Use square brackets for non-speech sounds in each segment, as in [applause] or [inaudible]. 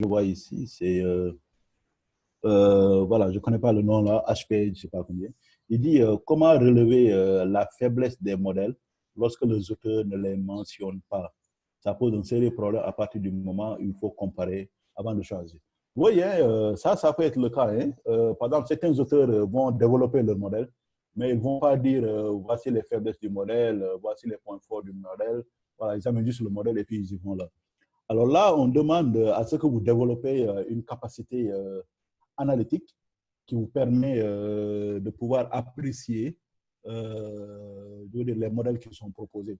je vois ici, c'est, euh, euh, voilà, je ne connais pas le nom là, HP, je ne sais pas combien. Il dit euh, comment relever la faiblesse des modèles lorsque les auteurs ne les mentionnent pas? Ça pose un sérieux problème à partir du moment où il faut comparer avant de choisir. Vous voyez, ça, ça peut être le cas. Hein. par exemple, certains auteurs vont développer leur modèle, mais ils ne vont pas dire voici les faiblesses du modèle, voici les points forts du modèle. Voilà, ils amènent juste le modèle et puis ils y vont là. Alors là, on demande à ce que vous développez euh, une capacité euh, analytique qui vous permet euh, de pouvoir apprécier les modèles qui sont proposés.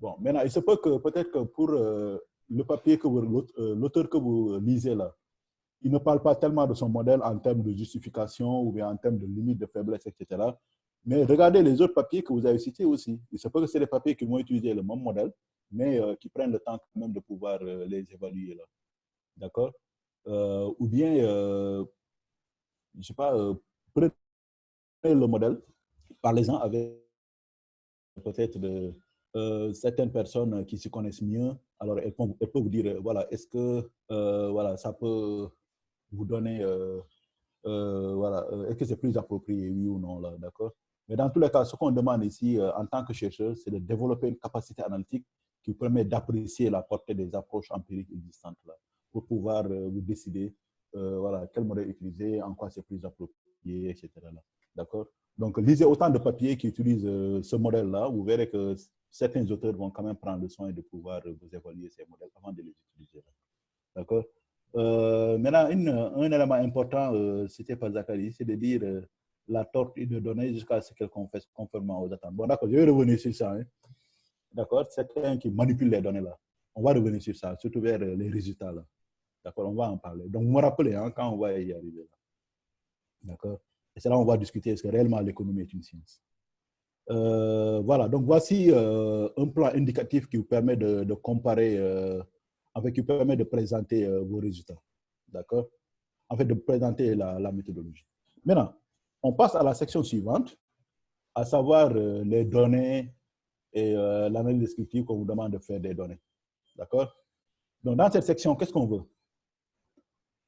Bon, maintenant, il se peut que peut-être que pour le papier que l'auteur que vous lisez là, il ne parle pas tellement de son modèle en termes de justification ou bien en termes de limite de faiblesse, etc. Mais regardez les autres papiers que vous avez cités aussi. Il se peut que c'est des papiers qui vont utiliser le même modèle, mais euh, qui prennent le temps quand même de pouvoir euh, les évaluer. là. D'accord? Euh, Ou bien, je ne sais pas, prenez le modèle, parlez-en avec peut-être certaines personnes qui se connaissent mieux. Alors, elles peuvent, vous dire, voilà, est-ce que voilà, ça peut vous donner, voilà, est-ce que c'est plus approprié, oui ou non, là, d'accord? Mais dans tous les cas, ce qu'on demande ici, en tant que chercheur, c'est de développer une capacité analytique qui permet d'apprécier la portée des approches empiriques existantes pour pouvoir euh, vous décider euh, voilà, quel modèle utiliser, en quoi c'est plus approprié, etc. D'accord? Donc, lisez autant de papiers qui utilisent euh, ce modèle-là. Vous verrez que certains auteurs vont quand même prendre le soin de pouvoir vous évaluer ces modèles avant de les utiliser. D'accord? Maintenant, un élément important, c'était pas Zachary, c'est de dire la tortue de données jusqu'à ce qu'elle confesse conformément aux attentes. Bon, d'accord, je vais revenir sur ça. Hein. D'accord? Certains qui manipulent les données là. On va revenir sur ça, surtout vers euh, les résultats là. D'accord? On va en parler. Donc, vous me rappelez hein, quand on va y arriver D'accord? Et c'est là on va discuter est-ce que réellement l'économie est une science? Euh, voilà, donc voici euh, un plan indicatif qui vous permet de, comparer, en fait, qui vous permet de présenter vos résultats. D'accord? En fait, de présenter la, méthodologie. Maintenant, on passe à la section suivante, à savoir les données et euh, l'analyse descriptive qu'on vous demande de faire des données. D'accord? Donc, dans cette section, qu'est-ce qu'on veut?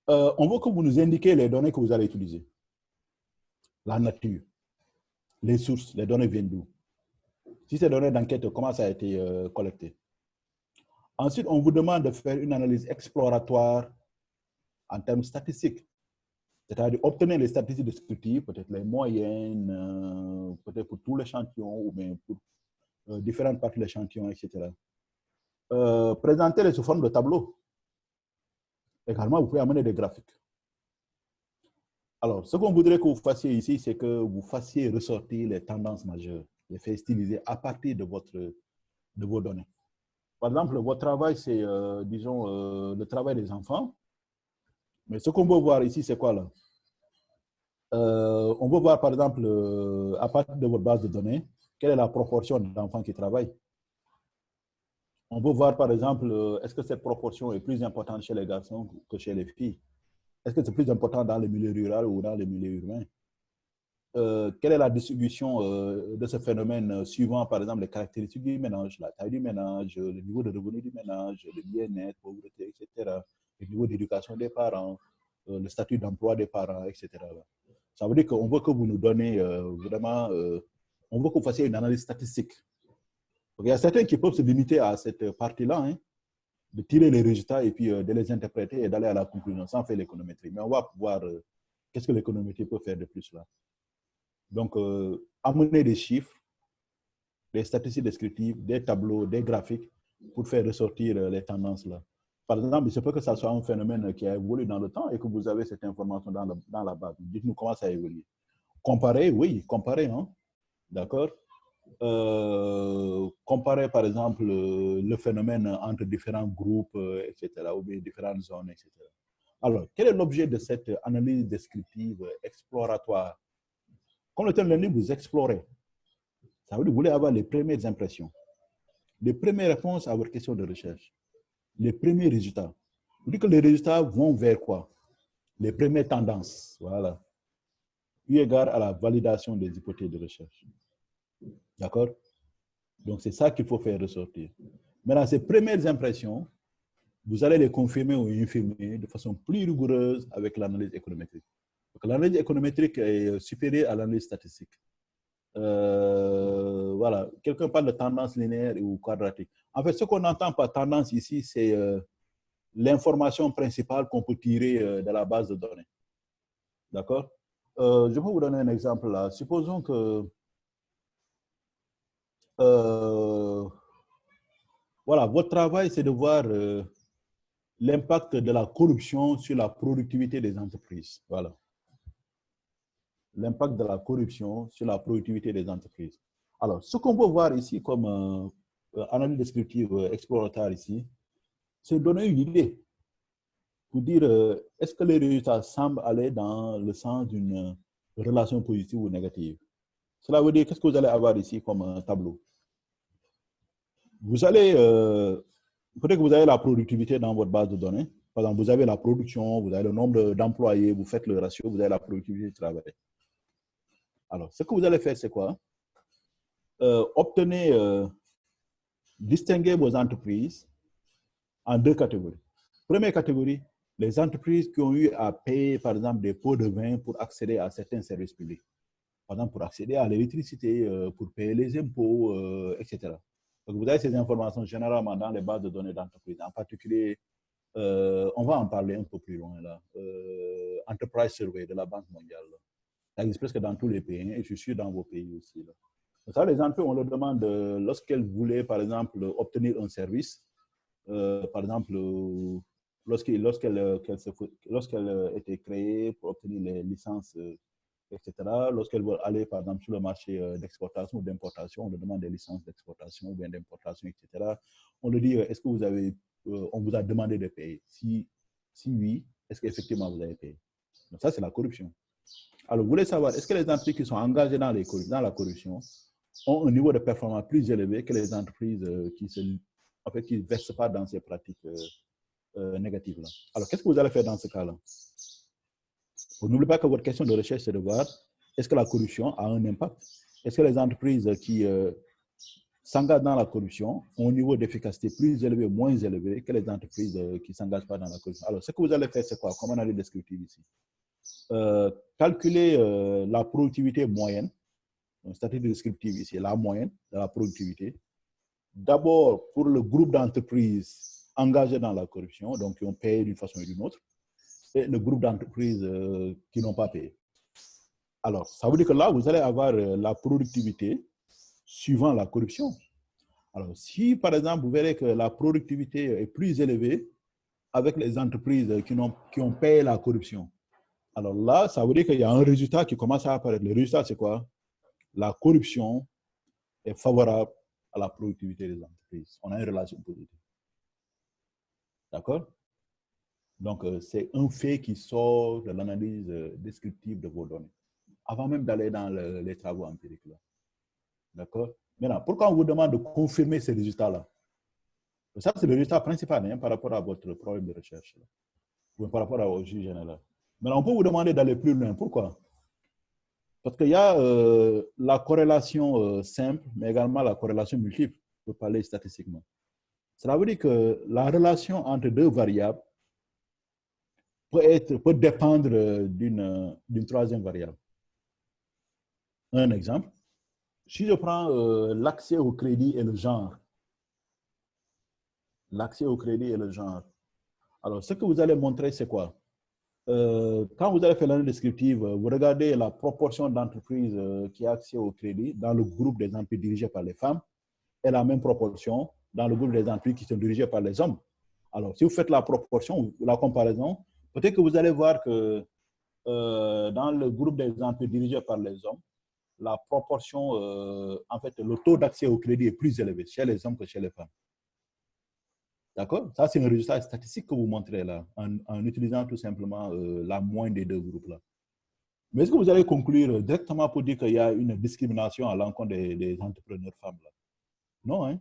Euh, On veut que vous nous indiquiez les données que vous allez utiliser. La nature, les sources, les données viennent d'où? Si ces données d'enquête, comment ça a été euh, collecté? Ensuite, on vous demande de faire une analyse exploratoire en termes statistiques. C'est-à-dire obtenir les statistiques descriptives, peut-être les moyennes, peut-être pour tout l'échantillon ou bien pour différentes parties de l'échantillon, etc. Euh, Présentez-les sous forme de tableau. Également, vous pouvez amener des graphiques. Alors, ce qu'on voudrait que vous fassiez ici, c'est que vous fassiez ressortir les tendances majeures, les faits stylisés à partir de, votre, de vos données. Par exemple, votre travail, c'est, euh, disons, le travail des enfants. Mais ce qu'on veut voir ici, c'est quoi là? On veut voir, par exemple, à partir de votre base de données, quelle est la proportion d'enfants qui travaillent? On peut voir, par exemple, euh, est-ce que cette proportion est plus importante chez les garçons que chez les filles? Est-ce que c'est plus important dans le milieu rural ou dans le milieu urbain? Euh, Quelle est la distribution euh, de ce phénomène suivant, par exemple, les caractéristiques du ménage, la taille du ménage, le niveau de revenu du ménage, le bien-être, pauvreté, etc., le niveau d'éducation des parents, le statut d'emploi des parents, etc. Ça veut dire qu'on veut que vous nous donnez vraiment on veut que vous une analyse statistique. il y a certains qui peuvent se limiter à cette partie-là, hein, de tirer les résultats et puis euh, de les interpréter et d'aller à la conclusion sans faire l'économétrie. Mais on va voir euh, qu'est-ce que l'économétrie peut faire de plus là. Donc, euh, amener des chiffres, des statistiques descriptives, des tableaux, des graphiques pour faire ressortir les tendances là. Par exemple, il se peut que ça soit un phénomène qui a évolué dans le temps et que vous avez cette information dans, dans la base. Dites-nous comment ça a évolué. Comparer, oui, comparer. Hein? D'accord euh, Comparer, par exemple, le phénomène entre différents groupes, euh, etc., ou bien différentes zones, etc. Alors, quel est l'objet de cette analyse descriptive exploratoire? Comme le terme l'indique, vous explorez. Ça veut dire que vous voulez avoir les premières impressions, les premières réponses à votre question de recherche, les premiers résultats. Vous dites que les résultats vont vers quoi? Les premières tendances, voilà eu égard à la validation des hypothèses de recherche. D'accord? Donc, c'est ça qu'il faut faire ressortir. Maintenant, ces premières impressions, vous allez les confirmer ou infirmer de façon plus rigoureuse avec l'analyse économétrique. L'analyse économétrique est supérieure à l'analyse statistique. Euh, voilà, quelqu'un parle de tendance linéaire ou quadratique. En fait, ce qu'on entend par tendance ici, c'est euh, l'information principale qu'on peut tirer euh, de la base de données. D'accord? Je vais vous donner un exemple là. Supposons que voilà, votre travail, c'est de voir l'impact de la corruption sur la productivité des entreprises. Voilà l'impact de la corruption sur la productivité des entreprises. Alors, ce qu'on peut voir ici comme euh, analyse descriptive euh, exploratoire ici, c'est donner une idée pour dire euh, est-ce que les résultats semblent aller dans le sens d'une relation positive ou négative? Cela veut dire qu'est-ce que vous allez avoir ici comme tableau? Vous allez, peut-être que vous avez la productivité dans votre base de données. Par exemple, vous avez la production, vous avez le nombre d'employés, vous faites le ratio, vous avez la productivité du travail. Alors, ce que vous allez faire, c'est quoi? Euh, Obtenez, euh, distinguer vos entreprises en deux catégories. Première catégorie, les entreprises qui ont eu à payer, par exemple, des pots de vin pour accéder à certains services publics. Par exemple, pour accéder à l'électricité, euh, pour payer les impôts, etc. Donc, vous avez ces informations généralement dans les bases de données d'entreprise. En particulier, on va en parler un peu plus loin là. Enterprise Survey de la Banque mondiale. Ça existe presque dans tous les pays, hein, et je suis dans vos pays aussi. Là. Ça, les entreprises, on leur demande, euh, lorsqu'elles voulaient, par exemple, obtenir un service, euh, par exemple, lorsqu'elle lorsqu'elle lorsqu'elle était créée pour obtenir les licences, etc., lorsqu'elle veut aller, par exemple, sur le marché euh, d'exportation ou d'importation, on leur demande des licences d'exportation ou bien d'importation, etc. On leur dit, est-ce que vous avez, on vous a demandé de payer? Si, si oui, est-ce qu'effectivement vous avez payé? Donc ça, c'est la corruption. Alors, vous voulez savoir, est-ce que les entreprises qui sont engagées dans, les, dans la corruption ont un niveau de performance plus élevé que les entreprises euh, qui ne en fait, qui versent pas dans ces pratiques euh, euh, négatives-là Alors, qu'est-ce que vous allez faire dans ce cas-là? N'oubliez pas que votre question de recherche, c'est de voir est-ce que la corruption a un impact? Est-ce que les entreprises qui s'engagent dans la corruption ont un niveau d'efficacité plus élevé ou moins élevé que les entreprises qui ne s'engagent pas dans la corruption? Alors, ce que vous allez faire, c'est quoi? Comme analyse descriptive ici. Euh, calculer euh, la productivité moyenne, statistique descriptive ici, la moyenne de la productivité. D'abord, pour le groupe d'entreprises engagées dans la corruption, donc qui ont payé d'une façon ou d'une autre, et le groupe d'entreprises euh, qui n'ont pas payé. Alors, ça veut dire que là, vous allez avoir la productivité suivant la corruption. Alors, si par exemple, vous verrez que la productivité est plus élevée avec les entreprises qui ont, qui ont payé la corruption, alors là, ça veut dire qu'il y a un résultat qui commence à apparaître. Le résultat, c'est quoi? La corruption est favorable à la productivité des entreprises. On a une relation positive. D'accord? Donc, euh, c'est un fait qui sort de l'analyse euh, descriptive de vos données, avant même d'aller dans les travaux empiriques. D'accord? Maintenant, pourquoi on vous demande de confirmer ces résultats-là? Ça, c'est le résultat principal hein, par rapport à votre problème de recherche, ou par rapport au juge général. Mais on peut vous demander d'aller plus loin. Pourquoi? Parce qu'il y a euh, la corrélation simple, mais également la corrélation multiple, pour parler statistiquement. Cela veut dire que la relation entre deux variables peut, dépendre euh, d'une troisième variable. Un exemple, si je prends l'accès au crédit et le genre, l'accès au crédit et le genre, alors ce que vous allez montrer, c'est quoi? Euh, quand vous allez faire l'analyse descriptive, euh, vous regardez la proportion d'entreprises euh, qui ont accès au crédit dans le groupe des entreprises dirigées par les femmes et la même proportion dans le groupe des entreprises qui sont dirigées par les hommes. Alors, si vous faites la proportion, la comparaison, peut-être que vous allez voir que dans le groupe des entreprises dirigées par les hommes, la proportion, en fait, le taux d'accès au crédit est plus élevé chez les hommes que chez les femmes. D'accord? Ça, c'est un résultat statistique que vous montrez là, en, utilisant tout simplement euh, la moyenne des deux groupes-là. Mais est-ce que vous allez conclure directement pour dire qu'il y a une discrimination à l'encontre des, entrepreneurs femmes là? Non, hein?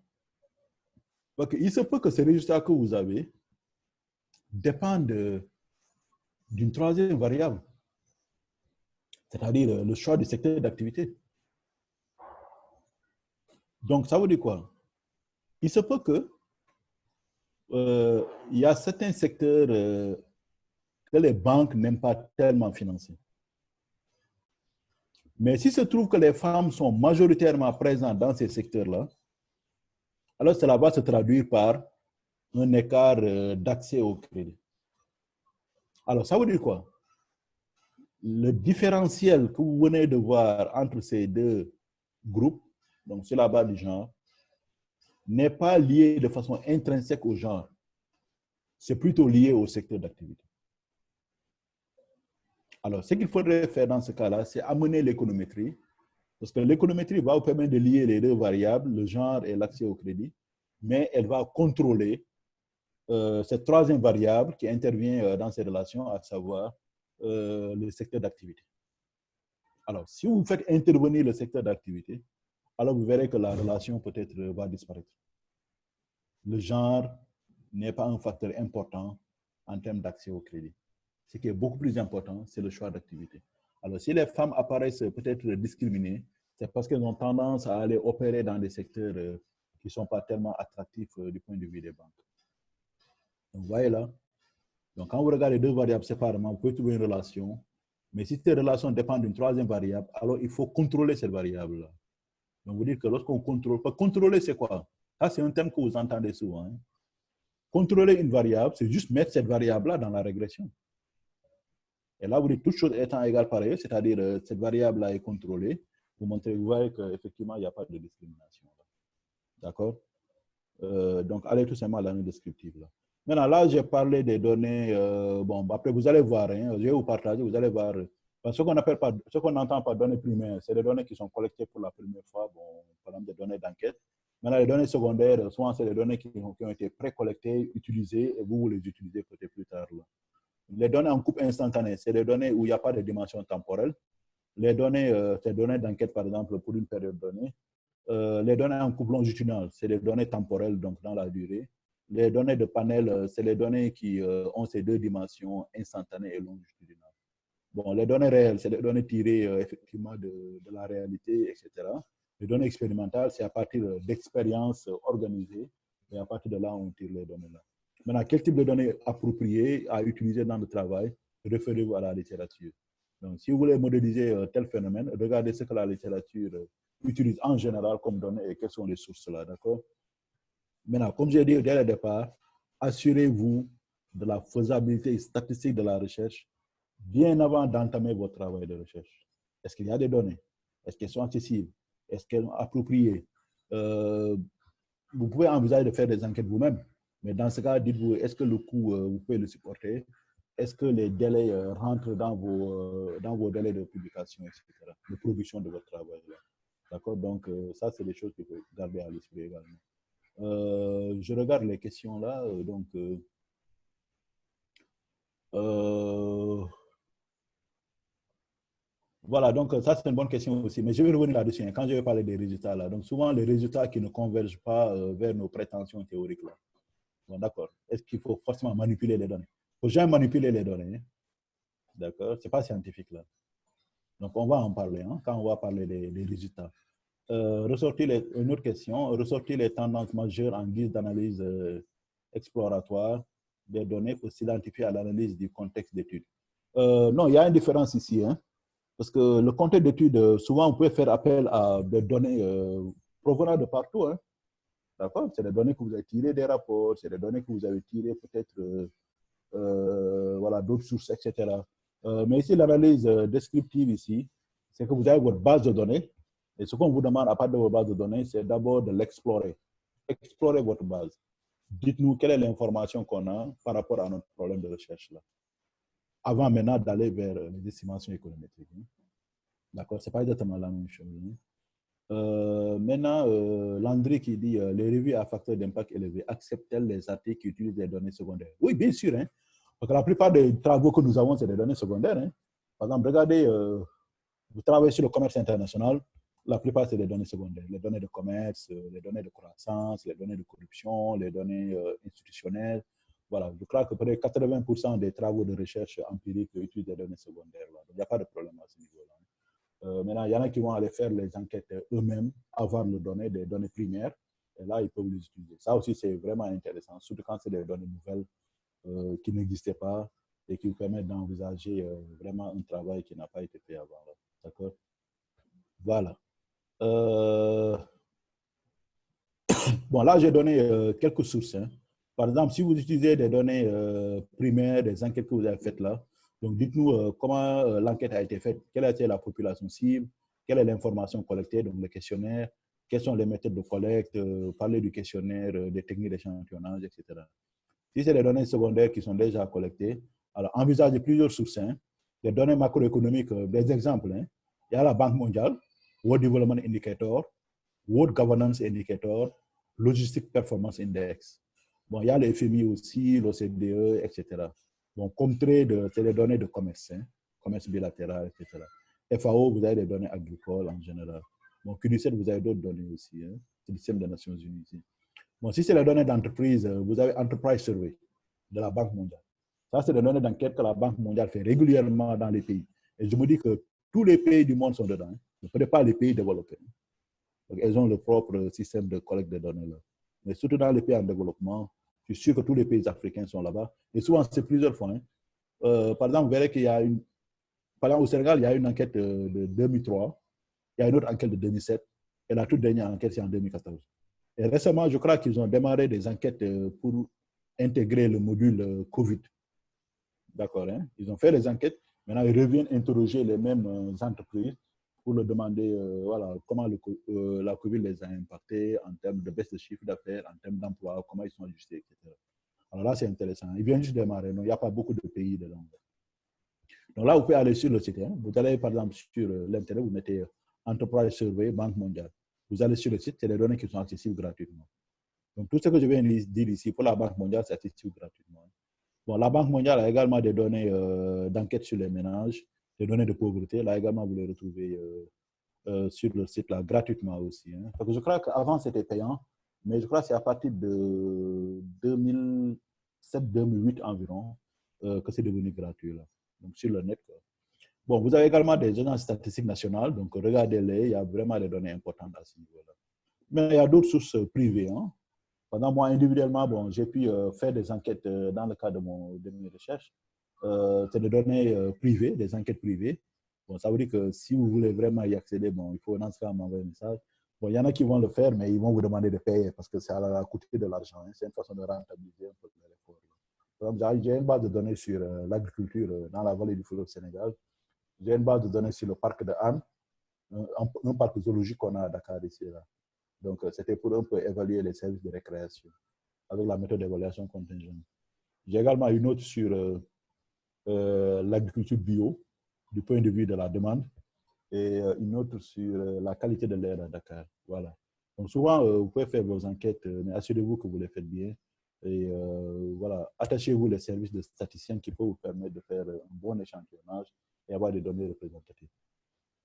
Parce Il se peut que ces résultats que vous avez dépendent d'une troisième variable, c'est-à-dire le choix du secteur d'activité. Donc, ça veut dire quoi? Il se peut que euh, il y a certains secteurs euh, que les banques n'aiment pas tellement financer. Mais si se trouve que les femmes sont majoritairement présentes dans ces secteurs-là, alors cela va se traduire par un écart euh, d'accès au crédit. Alors, ça veut dire quoi? Le différentiel que vous venez de voir entre ces deux groupes, donc sur la base du genre, n'est pas lié de façon intrinsèque au genre. C'est plutôt lié au secteur d'activité. Alors, ce qu'il faudrait faire dans ce cas-là, c'est amener l'économétrie, parce que l'économétrie va vous permettre de lier les deux variables, le genre et l'accès au crédit, mais elle va contrôler euh, cette troisième variable qui intervient euh, dans ces relations, à savoir euh, le secteur d'activité. Alors, si vous faites intervenir le secteur d'activité, alors vous verrez que la relation peut-être va disparaître. Le genre n'est pas un facteur important en termes d'accès au crédit. Ce qui est beaucoup plus important, c'est le choix d'activité. Alors, si les femmes apparaissent peut-être discriminées, c'est parce qu'elles ont tendance à aller opérer dans des secteurs euh, qui ne sont pas tellement attractifs euh, du point de vue des banques. Vous voyez là. Donc, quand vous regardez deux variables séparément, vous pouvez trouver une relation. Mais si ces relations dépendent d'une troisième variable, alors il faut contrôler cette variable-là. Donc, vous dites que lorsqu'on contrôle, contrôler, c'est quoi? Ça, c'est un terme que vous entendez souvent. Hein. Contrôler une variable, c'est juste mettre cette variable-là dans la régression. Et là, vous dites toutes choses étant égales par ailleurs, c'est-à-dire euh, cette variable-là est contrôlée. Vous montrez, vous voyez qu'effectivement, il n'y a pas de discrimination. D'accord? Euh, Donc, allez tout simplement à l'année descriptive. Là. Maintenant, là, j'ai parlé des données. Euh, bon, après, vous allez voir, hein, je vais vous partager, vous allez voir. ce qu'on appelle pas, ce qu'on entend par données primaires, c'est des données qui sont collectées pour la première fois, bon, par exemple des données d'enquête. Maintenant, les données secondaires, souvent, c'est des données qui ont, qui ont été pré-collectées, utilisées, et vous, vous les utilisez peut-être plus tard. Là. Les données en coupe instantanée, c'est des données où il n'y a pas de dimension temporelle. Les données, euh, des données d'enquête, par exemple, pour une période donnée. Euh, les données en coupe longitudinale, c'est des données temporelles, donc dans la durée. Les données de panel, euh, c'est les données qui ont ces deux dimensions instantanées et longitudinales. Bon, les données réelles, c'est des données tirées effectivement de, de, la réalité, etc. Les données expérimentales, c'est à partir d'expériences organisées et à partir de là, on tire les données là. Maintenant, quel type de données appropriées à utiliser dans le travail Référez-vous à la littérature. Si vous voulez modéliser euh, tel phénomène, regardez ce que la littérature euh, utilise en général comme données et quelles sont les sources là, d'accord? Maintenant, comme j'ai dit dès le départ, assurez-vous de la faisabilité statistique de la recherche bien avant d'entamer votre travail de recherche. Est-ce qu'il y a des données? Est-ce qu'elles sont accessibles? Est-ce qu'elles sont appropriées? Euh, Vous pouvez envisager de faire des enquêtes vous-même. Mais dans ce cas, dites-vous, est-ce que le coût, vous pouvez le supporter? Est-ce que les délais euh, rentrent dans vos, euh, dans vos délais de publication, etc., de production de votre travail D'accord? Donc, ça, c'est des choses qu'il faut garder à l'esprit également. je regarde les questions là. donc, voilà, donc ça c'est une bonne question aussi, mais je vais revenir là-dessus hein, quand je vais parler des résultats là. Donc souvent les résultats qui ne convergent pas vers nos prétentions théoriques là. D'accord. Est-ce qu'il faut forcément manipuler les données? Faut jamais manipuler les données. Hein. D'accord? Ce n'est pas scientifique là. Donc, on va en parler hein, quand on va parler des, résultats. Euh, ressortir une autre question, ressortir les tendances majeures en guise d'analyse euh, exploratoire des données pour s'identifier à l'analyse du contexte d'étude. Euh, non, il y a une différence ici. Hein, parce que le contexte d'étude, souvent, on peut faire appel à des données provenant de partout. D'accord? C'est des données que vous avez tirées des rapports, c'est des données que vous avez tirées peut-être voilà, d'autres sources, etc. Euh, mais ici, l'analyse descriptive ici, c'est que vous avez votre base de données. Et ce qu'on vous demande à part de votre base de données, c'est d'abord de l'explorer. Explorer votre base. Dites-nous quelle est l'information qu'on a par rapport à notre problème de recherche là. Avant maintenant d'aller vers les estimations économétriques. Hein. D'accord Ce n'est pas exactement la même chose. Hein. Euh, maintenant, euh, Landry qui dit euh, les revues à facteur d'impact élevé acceptent-elles les articles qui utilisent des données secondaires? Oui, bien sûr. Hein, que la plupart des travaux que nous avons, c'est des données secondaires. Hein. Par exemple, regardez, euh, vous travaillez sur le commerce international, la plupart, c'est des données secondaires. Les données de commerce, les données de croissance, les données de corruption, les données institutionnelles. Voilà, je crois que près de 80% des travaux de recherche empirique utilisent des données secondaires. Donc, il n'y a pas de problème à ce niveau-là. Euh, maintenant, il y en a qui vont aller faire les enquêtes eux-mêmes, avoir le données, des données primaires. Et là, ils peuvent les utiliser. Ça aussi, c'est vraiment intéressant, surtout quand c'est des données nouvelles euh, qui n'existaient pas et qui vous permettent d'envisager euh, vraiment un travail qui n'a pas été fait avant. D'accord? Voilà. Euh, [coughs] bon, là, j'ai donné quelques sources. Hein. Par exemple, si vous utilisez des données primaires, des enquêtes que vous avez faites là, donc dites-nous comment l'enquête a été faite, quelle a été la population cible, quelle est l'information collectée, donc le questionnaire, quelles sont les méthodes de collecte, parler du questionnaire, des techniques d'échantillonnage, etc. Si c'est des données secondaires qui sont déjà collectées, alors envisagez plusieurs sources, hein, des données macroéconomiques, euh, des exemples. Hein. Il y a la Banque mondiale, World Development Indicator, World Governance Indicator, Logistic Performance Index. Bon, il y a le FMI aussi, l'OCDE, etc. Bon, comme trade, c'est les données de commerce, hein, commerce bilatéral, etc. FAO, vous avez des données agricoles en général. Bon, QNICET, vous avez d'autres données aussi, hein, c'est le système des Nations Unies. Bon, si c'est les données d'entreprise, euh, vous avez Enterprise Survey de la Banque mondiale. Ça, c'est des données d'enquête que la Banque mondiale fait régulièrement dans les pays. Et je me dis que tous les pays du monde sont dedans. Hein. Ne pas les pays développés. Donc, elles ont leur propre système de collecte de données. Mais surtout dans les pays en développement, je suis sûr que tous les pays africains sont là-bas. Et souvent, c'est plusieurs fois. Hein. Euh, par exemple, vous verrez qu'il y a une... Par exemple, au Sénégal, il y a une enquête de, de 2003. Il y a une autre enquête de 2007. Et la toute dernière enquête, c'est en 2014. Et récemment, je crois qu'ils ont démarré des enquêtes euh, pour intégrer le module euh, COVID. D'accord hein? Ils ont fait les enquêtes. Maintenant, ils reviennent interroger les mêmes euh, entreprises pour leur demander voilà, comment la COVID les a impactés en termes de baisse de chiffre d'affaires, en termes d'emploi, comment ils sont ajustés, etc. Alors là, c'est intéressant. Ils viennent juste démarrer. Non, il n'y a pas beaucoup de pays dedans. Donc là, vous pouvez aller sur le site. Hein? Vous allez, par exemple, sur l'Internet, vous mettez Enterprise Survey, Banque mondiale. Vous allez sur le site, c'est les données qui sont accessibles gratuitement. Donc, tout ce que je viens de dire ici pour la Banque mondiale, c'est accessible gratuitement. Bon, la Banque mondiale a également des données euh, d'enquête sur les ménages, des données de pauvreté. Là également, vous les retrouvez euh, euh, sur le site là, gratuitement aussi. Hein. Parce que je crois qu'avant, c'était payant, mais je crois que c'est à partir de 2007-2008 environ que c'est devenu gratuit. Là. Donc, sur le net. Bon, vous avez également des agences statistiques nationales, donc regardez-les, il y a vraiment des données importantes à ce niveau-là. Mais il y a d'autres sources privées. Hein. Pendant moi, individuellement, bon, j'ai pu euh, faire des enquêtes euh, dans le cadre de, mon, de mes recherches. Euh, c'est des données privées, des enquêtes privées. Bon, ça veut dire que si vous voulez vraiment y accéder, bon, il faut dans ce cas m'envoyer un message. Bon, il y en a qui vont le faire, mais ils vont vous demander de payer parce que ça va coûter de l'argent. Hein. C'est une façon de rentabiliser un peu l'effort. J'ai une base de données sur l'agriculture dans la vallée du fleuve Sénégal. J'ai une base de données sur le parc de Anne, un, parc zoologique qu'on a à Dakar ici. Là. Donc, euh, c'était pour un peu évaluer les services de récréation avec la méthode d'évaluation contingente. J'ai également une autre sur euh, euh, l'agriculture bio, du point de vue de la demande, et une autre sur la qualité de l'air à Dakar. Voilà. Donc, souvent, vous pouvez faire vos enquêtes, mais assurez-vous que vous les faites bien. Et voilà, attachez-vous les services de statisticiens qui peuvent vous permettre de faire un bon échantillonnage et avoir des données représentatives.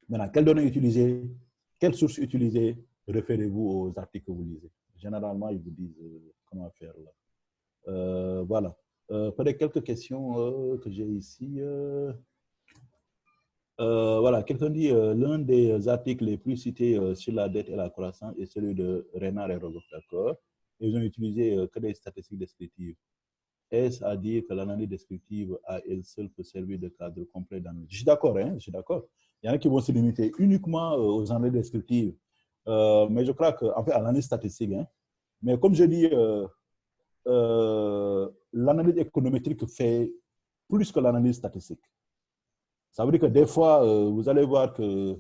Maintenant, quelles données utiliser Quelles sources utiliser Référez-vous aux articles que vous lisez. Généralement, ils vous disent euh, comment faire là. Euh, voilà. Euh, peut-être quelques questions que j'ai ici. voilà, quelqu'un dit l'un des articles les plus cités sur la dette et la croissance est celui de Renard et Rogoff, d'accord Ils ont utilisé que des statistiques descriptives. Est-ce à dire que l'analyse descriptive à elle seule peut servir de cadre complet d'analyse? Je suis d'accord, hein, je suis d'accord. Il y en a qui vont se limiter uniquement euh, aux analyses descriptives. Euh, mais je crois qu'en fait, à l'analyse statistique, hein, mais comme je dis, euh, l'analyse économétrique fait plus que l'analyse statistique. Ça veut dire que des fois, vous allez voir que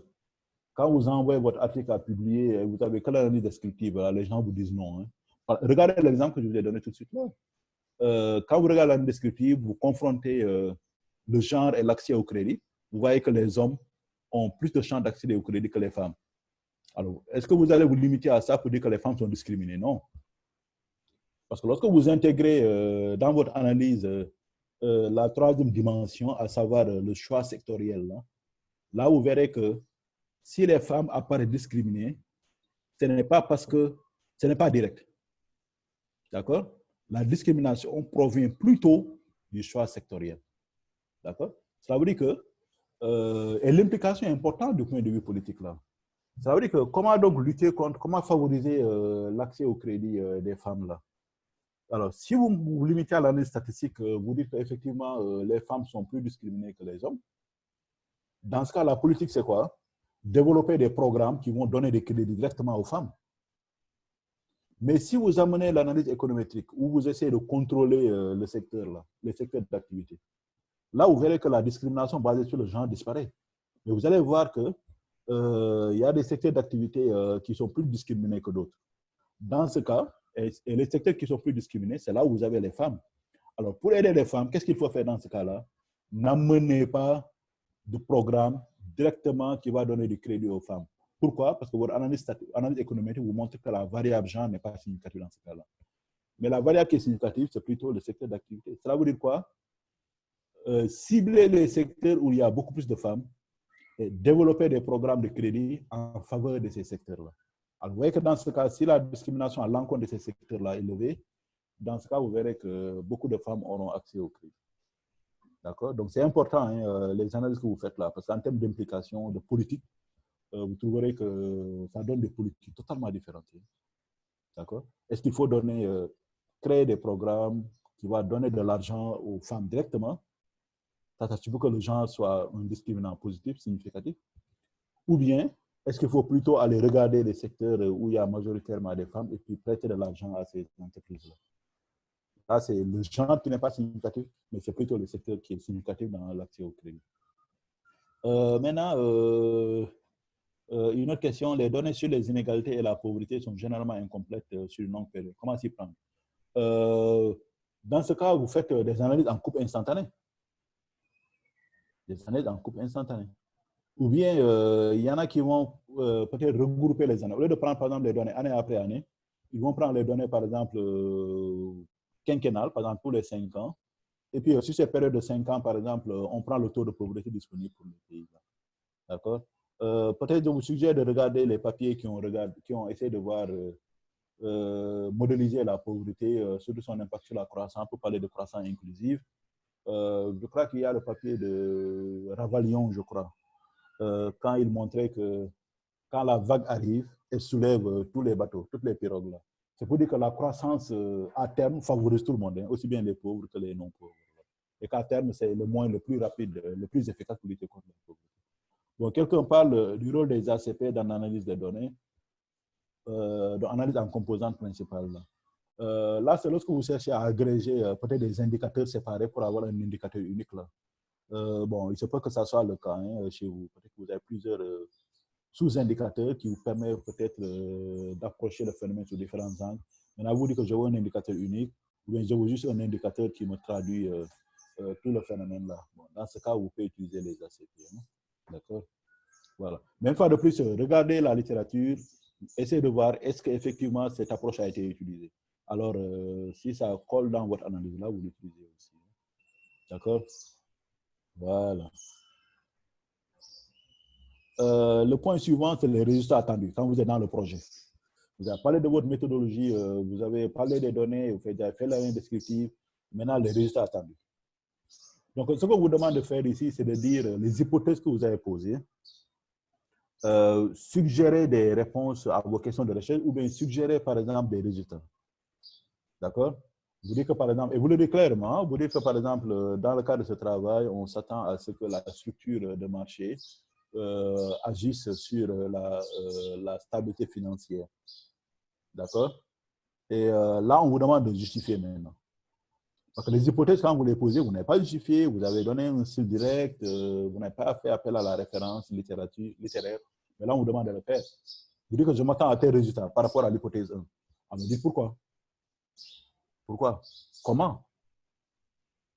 quand vous envoyez votre article à publier, vous avez que l'analyse descriptive, les gens vous disent non. Hein. Regardez l'exemple que je vous ai donné tout de suite là. Euh, quand vous regardez la descriptive, vous confrontez euh, le genre et l'accès au crédit, vous voyez que les hommes ont plus de chances d'accéder au crédit que les femmes. Alors, est-ce que vous allez vous limiter à ça pour dire que les femmes sont discriminées? Non. Parce que lorsque vous intégrez euh, dans votre analyse la troisième dimension, à savoir le choix sectoriel, là, là, vous verrez que si les femmes apparaissent discriminées, ce n'est pas parce que ce n'est pas direct. D'accord? La discrimination provient plutôt du choix sectoriel. D'accord? Ça veut dire que, euh, et l'implication est importante du point de vue politique là. Ça veut dire que comment donc lutter contre, comment favoriser euh, l'accès au crédit euh, des femmes là? Alors, si vous vous limitez à l'analyse statistique, vous dites qu'effectivement, les femmes sont plus discriminées que les hommes. Dans ce cas, la politique, c'est quoi? Développer des programmes qui vont donner des crédits directement aux femmes. Mais si vous amenez l'analyse économétrique, où vous essayez de contrôler le secteur là, les secteurs d'activité, là, vous verrez que la discrimination basée sur le genre disparaît. Mais vous allez voir que euh, il y a des secteurs d'activité euh, qui sont plus discriminés que d'autres. Dans ce cas, et, les secteurs qui sont plus discriminés, c'est là où vous avez les femmes. Alors, pour aider les femmes, qu'est-ce qu'il faut faire dans ce cas-là? N'amenez pas de programme directement qui va donner du crédit aux femmes. Pourquoi? Parce que votre analyse, analyse vous montre que la variable genre n'est pas significative dans ce cas-là. Mais la variable qui est significative, c'est plutôt le secteur d'activité. Cela veut dire quoi? Euh, Cibler les secteurs où il y a beaucoup plus de femmes développer des programmes de crédit en faveur de ces secteurs-là. Alors, vous voyez que dans ce cas, si la discrimination à l'encontre de ces secteurs-là est élevée, dans ce cas, vous verrez que beaucoup de femmes auront accès au crédit. D'accord? Donc, c'est important, hein, euh, les analyses que vous faites là, parce qu'en termes d'implication, de politique, vous trouverez que ça donne des politiques totalement différentes. D'accord? Est-ce qu'il faut donner, euh, créer des programmes qui vont donner de l'argent aux femmes directement? Tu veux que le genre soit un discriminant positif, significatif? Ou bien, est-ce qu'il faut plutôt aller regarder les secteurs où il y a majoritairement des femmes et puis prêter de l'argent à ces entreprises-là? Là, c'est le genre qui n'est pas significatif, mais c'est plutôt le secteur qui est significatif dans l'accès au crédit. Euh, maintenant, euh, euh, une autre question, les données sur les inégalités et la pauvreté sont généralement incomplètes sur une longue période. Comment s'y prendre? Dans ce cas, vous faites des analyses en coupe instantanée des analyses en coupe instantanée. Ou bien, euh, il y en a qui vont euh, peut-être regrouper les années. Au lieu de prendre, par exemple, les données année après année, ils vont prendre les données, par exemple, euh, quinquennales, par exemple, tous les cinq ans. Et puis, sur ces périodes de cinq ans, par exemple, on prend le taux de pauvreté disponible pour le pays. D'accord? Peut-être je vous suggère de regarder les papiers qui ont, regardé, qui ont essayé de voir, modéliser la pauvreté, surtout son impact sur la croissance, pour parler de croissance inclusive. Euh, je crois qu'il y a le papier de Ravalion, je crois, euh, quand il montrait que quand la vague arrive, elle soulève euh, tous les bateaux, toutes les pirogues. C'est pour dire que la croissance à terme favorise tout le monde, hein, aussi bien les pauvres que les non-pauvres. Et qu'à terme, c'est le moyen le plus rapide, le plus efficace pour lutter contre la pauvreté. Bon, quelqu'un parle du rôle des ACP dans l'analyse des données, euh, dans l'analyse en composantes principales. Là. Euh, là, c'est lorsque vous cherchez à agréger euh, peut-être des indicateurs séparés pour avoir un indicateur unique. Euh, bon, il se peut que ça soit le cas hein, chez vous. Peut-être que vous avez plusieurs sous-indicateurs qui vous permettent peut-être d'approcher le phénomène sous différents angles. Maintenant, vous dites que je veux un indicateur unique, ou bien je veux juste un indicateur qui me traduit tout le phénomène là. Dans ce cas, vous pouvez utiliser les ACP. Hein. D'accord Voilà. Une fois de plus, regardez la littérature, essayez de voir est-ce qu'effectivement cette approche a été utilisée. Alors, euh, si ça colle dans votre analyse, là, vous l'utilisez aussi. D'accord Voilà. Euh, le point suivant, c'est les résultats attendus quand vous êtes dans le projet. Vous avez parlé de votre méthodologie, euh, vous avez parlé des données, vous avez fait la ligne descriptive. Maintenant, les résultats attendus. Donc, ce que vous demande de faire ici, c'est de dire les hypothèses que vous avez posées, suggérer des réponses à vos questions de recherche ou bien suggérer, par exemple, des résultats. D'accord? Vous dites que par exemple, et vous le dites clairement, vous dites que par exemple, dans le cadre de ce travail, on s'attend à ce que la structure de marché euh, agisse sur la, euh, la stabilité financière. D'accord? Et euh, là, on vous demande de justifier maintenant. Parce que les hypothèses, quand vous les posez, vous n'avez pas justifié, vous avez donné un style direct, vous n'avez pas fait appel à la référence littérature, littéraire. Mais là, on vous demande de le faire. Vous dites que je m'attends à tel résultat par rapport à l'hypothèse 1. On me dit pourquoi? Pourquoi? Comment?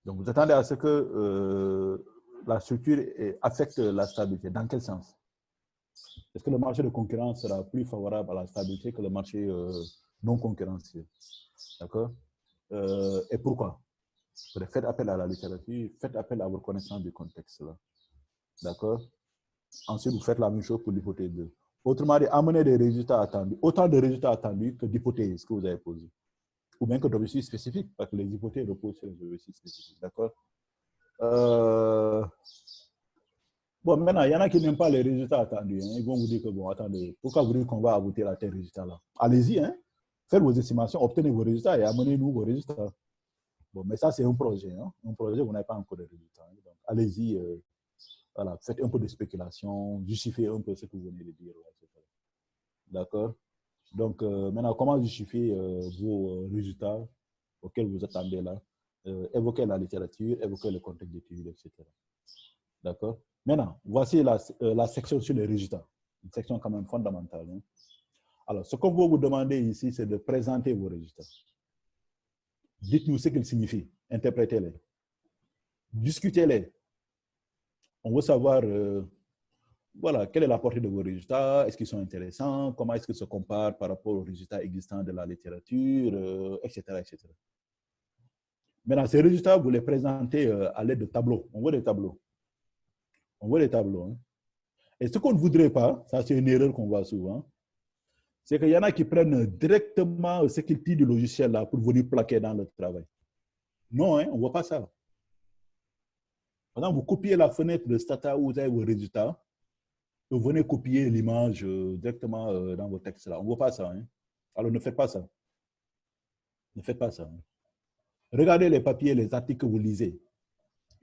Donc, vous attendez à ce que euh, la structure affecte la stabilité. Dans quel sens? Est-ce que le marché de concurrence sera plus favorable à la stabilité que le marché euh, non concurrentiel? D'accord? Euh, Et pourquoi? Faites appel à la littérature, faites appel à votre connaissance du contexte. D'accord? Ensuite, vous faites la même chose pour l'hypothèse 2. Autrement dit, amener des résultats attendus, autant de résultats attendus que d'hypothèses que vous avez posées ou bien que d'objectifs spécifiques, parce que les hypothèses reposent sur les objectifs spécifiques. D'accord? Euh, Bon, maintenant, il y en a qui n'aiment pas les résultats attendus. Hein. Ils vont vous dire que, bon, attendez, pourquoi vous dites qu'on va aboutir à tel résultat-là? Allez-y, hein. faites vos estimations, obtenez vos résultats et amenez-nous vos résultats. Bon, mais ça, c'est un projet. Hein. Un projet, vous n'avez pas encore de résultats. Hein. Donc, allez-y, euh, voilà, faites un peu de spéculation, justifiez un peu ce que vous venez de dire. D'accord? Donc, euh, maintenant, comment justifier euh, vos résultats auxquels vous attendez là? Évoquez la littérature, évoquez le contexte d'études, etc. D'accord? Maintenant, voici la, section sur les résultats. Une section quand même fondamentale. Hein. Alors, ce qu'on va vous demander ici, c'est de présenter vos résultats. Dites-nous ce qu'ils signifient. Interprétez-les. Discutez-les. On veut savoir, euh, voilà, quelle est la portée de vos résultats, est-ce qu'ils sont intéressants, comment est-ce qu'ils se comparent par rapport aux résultats existants de la littérature, etc., euh, etc. Maintenant, ces résultats, vous les présentez euh, à l'aide de tableaux. On voit des tableaux. On voit des tableaux. Hein. Et ce qu'on ne voudrait pas, ça c'est une erreur qu'on voit souvent, c'est qu'il y en a qui prennent directement ce qu'ils tirent du logiciel là pour venir plaquer dans le travail. Non, hein, on ne voit pas ça. Par vous copiez la fenêtre de Stata où vous avez vos résultats, vous venez copier l'image euh, directement euh, dans vos textes là. On ne voit pas ça. Hein. Alors ne faites pas ça. Ne faites pas ça. Hein. Regardez les papiers, les articles que vous lisez.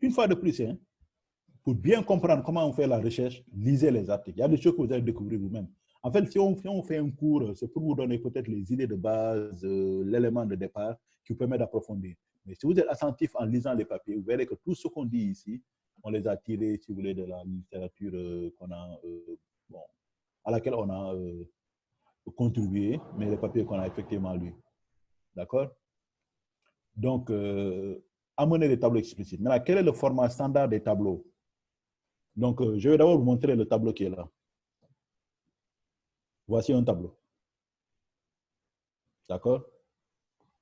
Une fois de plus, hein, pour bien comprendre comment on fait la recherche, lisez les articles. Il y a des choses que vous allez découvrir vous-même. En fait, si on, fait un cours, c'est pour vous donner peut-être les idées de base, euh, l'élément de départ qui vous permet d'approfondir. Mais si vous êtes attentif en lisant les papiers, vous verrez que tout ce qu'on dit ici, on les a tirés, si vous voulez, de la littérature euh, euh, à laquelle on a contribué, mais les papiers qu'on a effectivement lus. D'accord? Donc, amener des tableaux explicites. Maintenant, quel est le format standard des tableaux? Donc, je vais d'abord vous montrer le tableau qui est là. Voici un tableau. D'accord?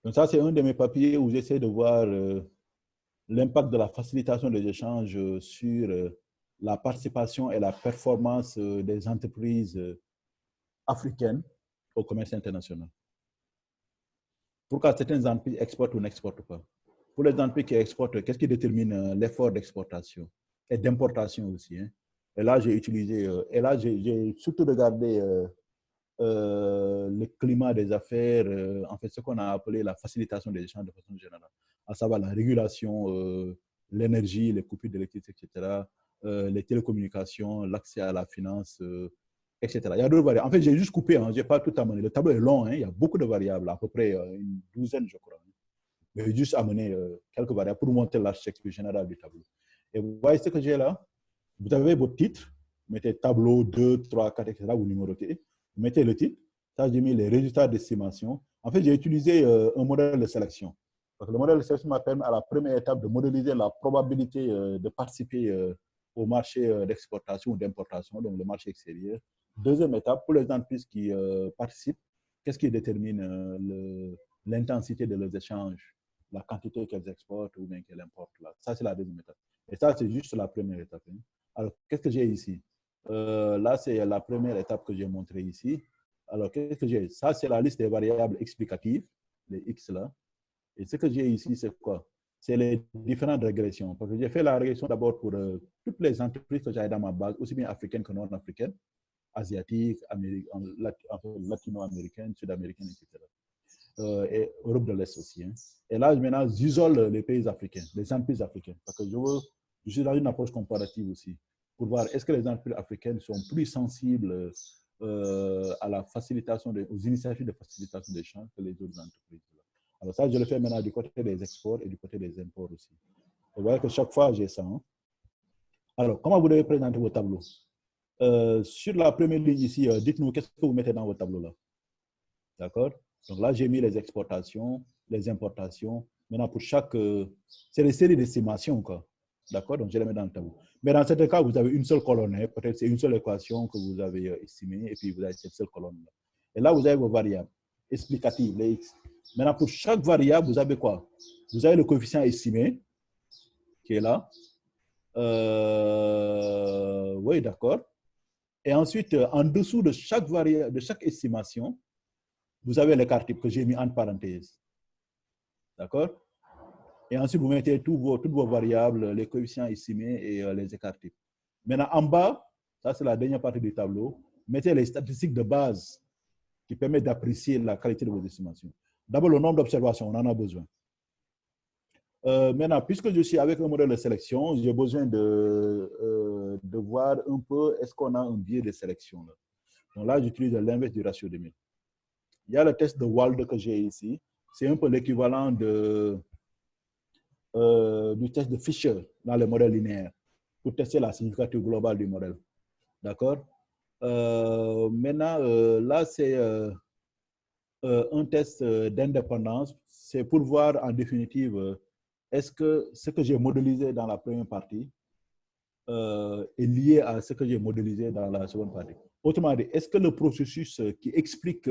Donc ça, c'est un de mes papiers où j'essaie de voir euh, l'impact de la facilitation des échanges sur euh, la participation et la performance euh, des entreprises africaines au commerce international. Pourquoi certaines entreprises exportent ou n'exportent pas Pour les entreprises qui exportent, qu'est-ce qui détermine l'effort d'exportation et d'importation aussi hein? Et là, j'ai utilisé, et là, j'ai surtout regardé euh, le climat des affaires, euh, en fait, ce qu'on a appelé la facilitation des échanges de façon générale, à savoir la régulation, euh, l'énergie, les coupures d'électricité, etc., les télécommunications, l'accès à la finance, etc. Il y a d'autres variables. En fait, j'ai juste coupé, hein, je n'ai pas tout amené. Le tableau est long, hein, il y a beaucoup de variables, à peu près une douzaine, je crois. Mais j'ai juste amené quelques variables pour montrer l'architecture générale du tableau. Et vous voyez ce que j'ai là? Vous avez votre titre, vous mettez tableau 2, 3, 4, etc., vous numérotez mettez le titre, ça j'ai mis les résultats d'estimation. En fait, j'ai utilisé euh, un modèle de sélection. Parce que le modèle de sélection m'a permis à la première étape de modéliser la probabilité euh, de participer euh, au marché d'exportation ou d'importation, donc le marché extérieur. Deuxième étape, pour les entreprises qui participent, qu'est-ce qui détermine l'intensité de leurs échanges, la quantité qu'elles exportent ou bien qu'elles importent. Là? Ça, c'est la deuxième étape. Et ça, c'est juste la première étape. Hein. Alors, qu'est-ce que j'ai ici? Euh, là, c'est la première étape que j'ai montrée ici. Alors, qu'est-ce que j'ai? Ça, c'est la liste des variables explicatives, les X là. Et ce que j'ai ici, c'est quoi? C'est les différentes régressions. Parce que j'ai fait la régression d'abord pour euh, toutes les entreprises que j'avais dans ma base, aussi bien africaines que non africaines, asiatiques, latino-américaines, sud-américaines, etc. Euh, et Europe de l'Est aussi. Hein. Et là, maintenant, j'isole les pays africains, les entreprises africaines. Parce que je, veux, je suis dans une approche comparative aussi pour voir est-ce que les entreprises africaines sont plus sensibles euh, à la facilitation, aux initiatives de facilitation des champs que les autres entreprises. Alors ça, je le fais maintenant du côté des exports et du côté des imports aussi. Vous voyez que chaque fois, j'ai ça. Hein. Alors, comment vous devez présenter vos tableaux? Euh, Sur la première ligne ici, euh, dites-nous qu'est-ce que vous mettez dans vos tableaux là? D'accord? Donc là, j'ai mis les exportations, les importations. Maintenant, pour chaque... c'est les séries d'estimation, quoi. D'accord Donc, je les mets dans le tableau. Mais dans ce cas, vous avez une seule colonne. Hein. Peut-être c'est une seule équation que vous avez euh, estimée et puis vous avez cette seule colonne. -là. Et là, vous avez vos variables explicatives, les x. Maintenant, pour chaque variable, vous avez quoi? Vous avez le coefficient estimé qui est là. Euh, oui, d'accord. Et ensuite, euh, en dessous de chaque variable, de chaque estimation, vous avez l'écart type que j'ai mis entre parenthèses. D'accord? Et ensuite, vous mettez toutes vos variables, les coefficients estimés et euh, les écarts types. Maintenant, en bas, ça c'est la dernière partie du tableau, mettez les statistiques de base qui permettent d'apprécier la qualité de vos estimations. D'abord, le nombre d'observations, on en a besoin. Euh, maintenant, puisque je suis avec un modèle de sélection, j'ai besoin de, euh, de voir un peu est-ce qu'on a un biais de sélection. Là. Donc là, j'utilise l'inverse du ratio de 1000. Il y a le test de Wald que j'ai ici. C'est un peu l'équivalent de, euh, du test de Fisher dans les modèles linéaires pour tester la significativité globale du modèle. D'accord? Maintenant, là, c'est un test d'indépendance. C'est pour voir en définitive est-ce que ce que j'ai modélisé dans la première partie euh, est lié à ce que j'ai modélisé dans la seconde partie Autrement dit, est-ce que le processus qui explique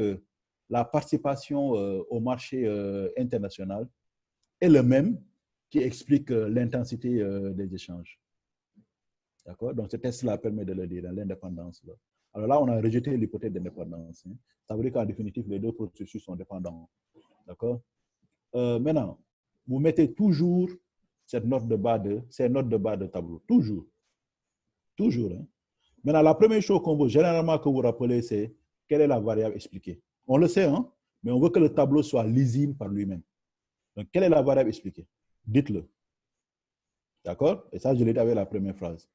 la participation euh, au marché euh, international est le même qui explique l'intensité des échanges D'accord? Donc, ce test-là permet de le dire, l'indépendance. Alors là, on a rejeté l'hypothèse d'indépendance. Hein. Ça veut dire qu'en définitive, les deux processus sont dépendants. D'accord? Maintenant, vous mettez toujours cette note de bas de, ces notes de bas de tableau. Toujours. Toujours. Hein. Maintenant, la première chose qu'on veut généralement que vous rappelez, c'est quelle est la variable expliquée. On le sait, hein, mais on veut que le tableau soit lisible par lui-même. Donc, quelle est la variable expliquée? Dites-le. D'accord? Et ça, je l'ai dit avec la première phrase.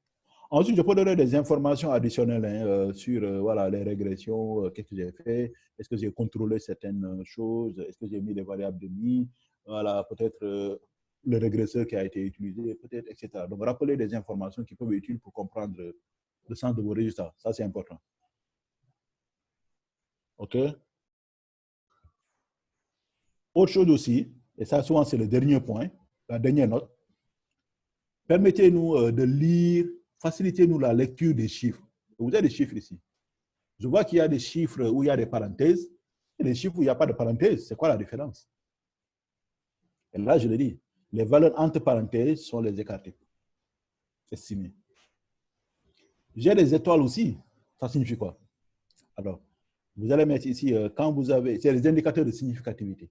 Ensuite, je peux donner des informations additionnelles hein, euh, sur euh, voilà, les régressions, euh, qu'est-ce que j'ai fait, est-ce que j'ai contrôlé certaines choses, est-ce que j'ai mis des variables de mi, voilà, peut-être le régresseur qui a été utilisé, peut-être, etc. Donc, rappelez des informations qui peuvent être utiles pour comprendre le sens de vos résultats. Ça, c'est important. OK? Autre chose aussi, et ça, souvent, c'est le dernier point, la dernière note. Permettez-nous euh, de lire, facilitez-nous la lecture des chiffres. Vous avez des chiffres ici. Je vois qu'il y a des chiffres où il y a des parenthèses et des chiffres où il n'y a pas de parenthèses. C'est quoi la différence? Et là, je le dis, les valeurs entre parenthèses sont les écarts estimés. J'ai des étoiles aussi. Ça signifie quoi? Alors, vous allez mettre ici, euh, quand vous avez, c'est les indicateurs de significativité.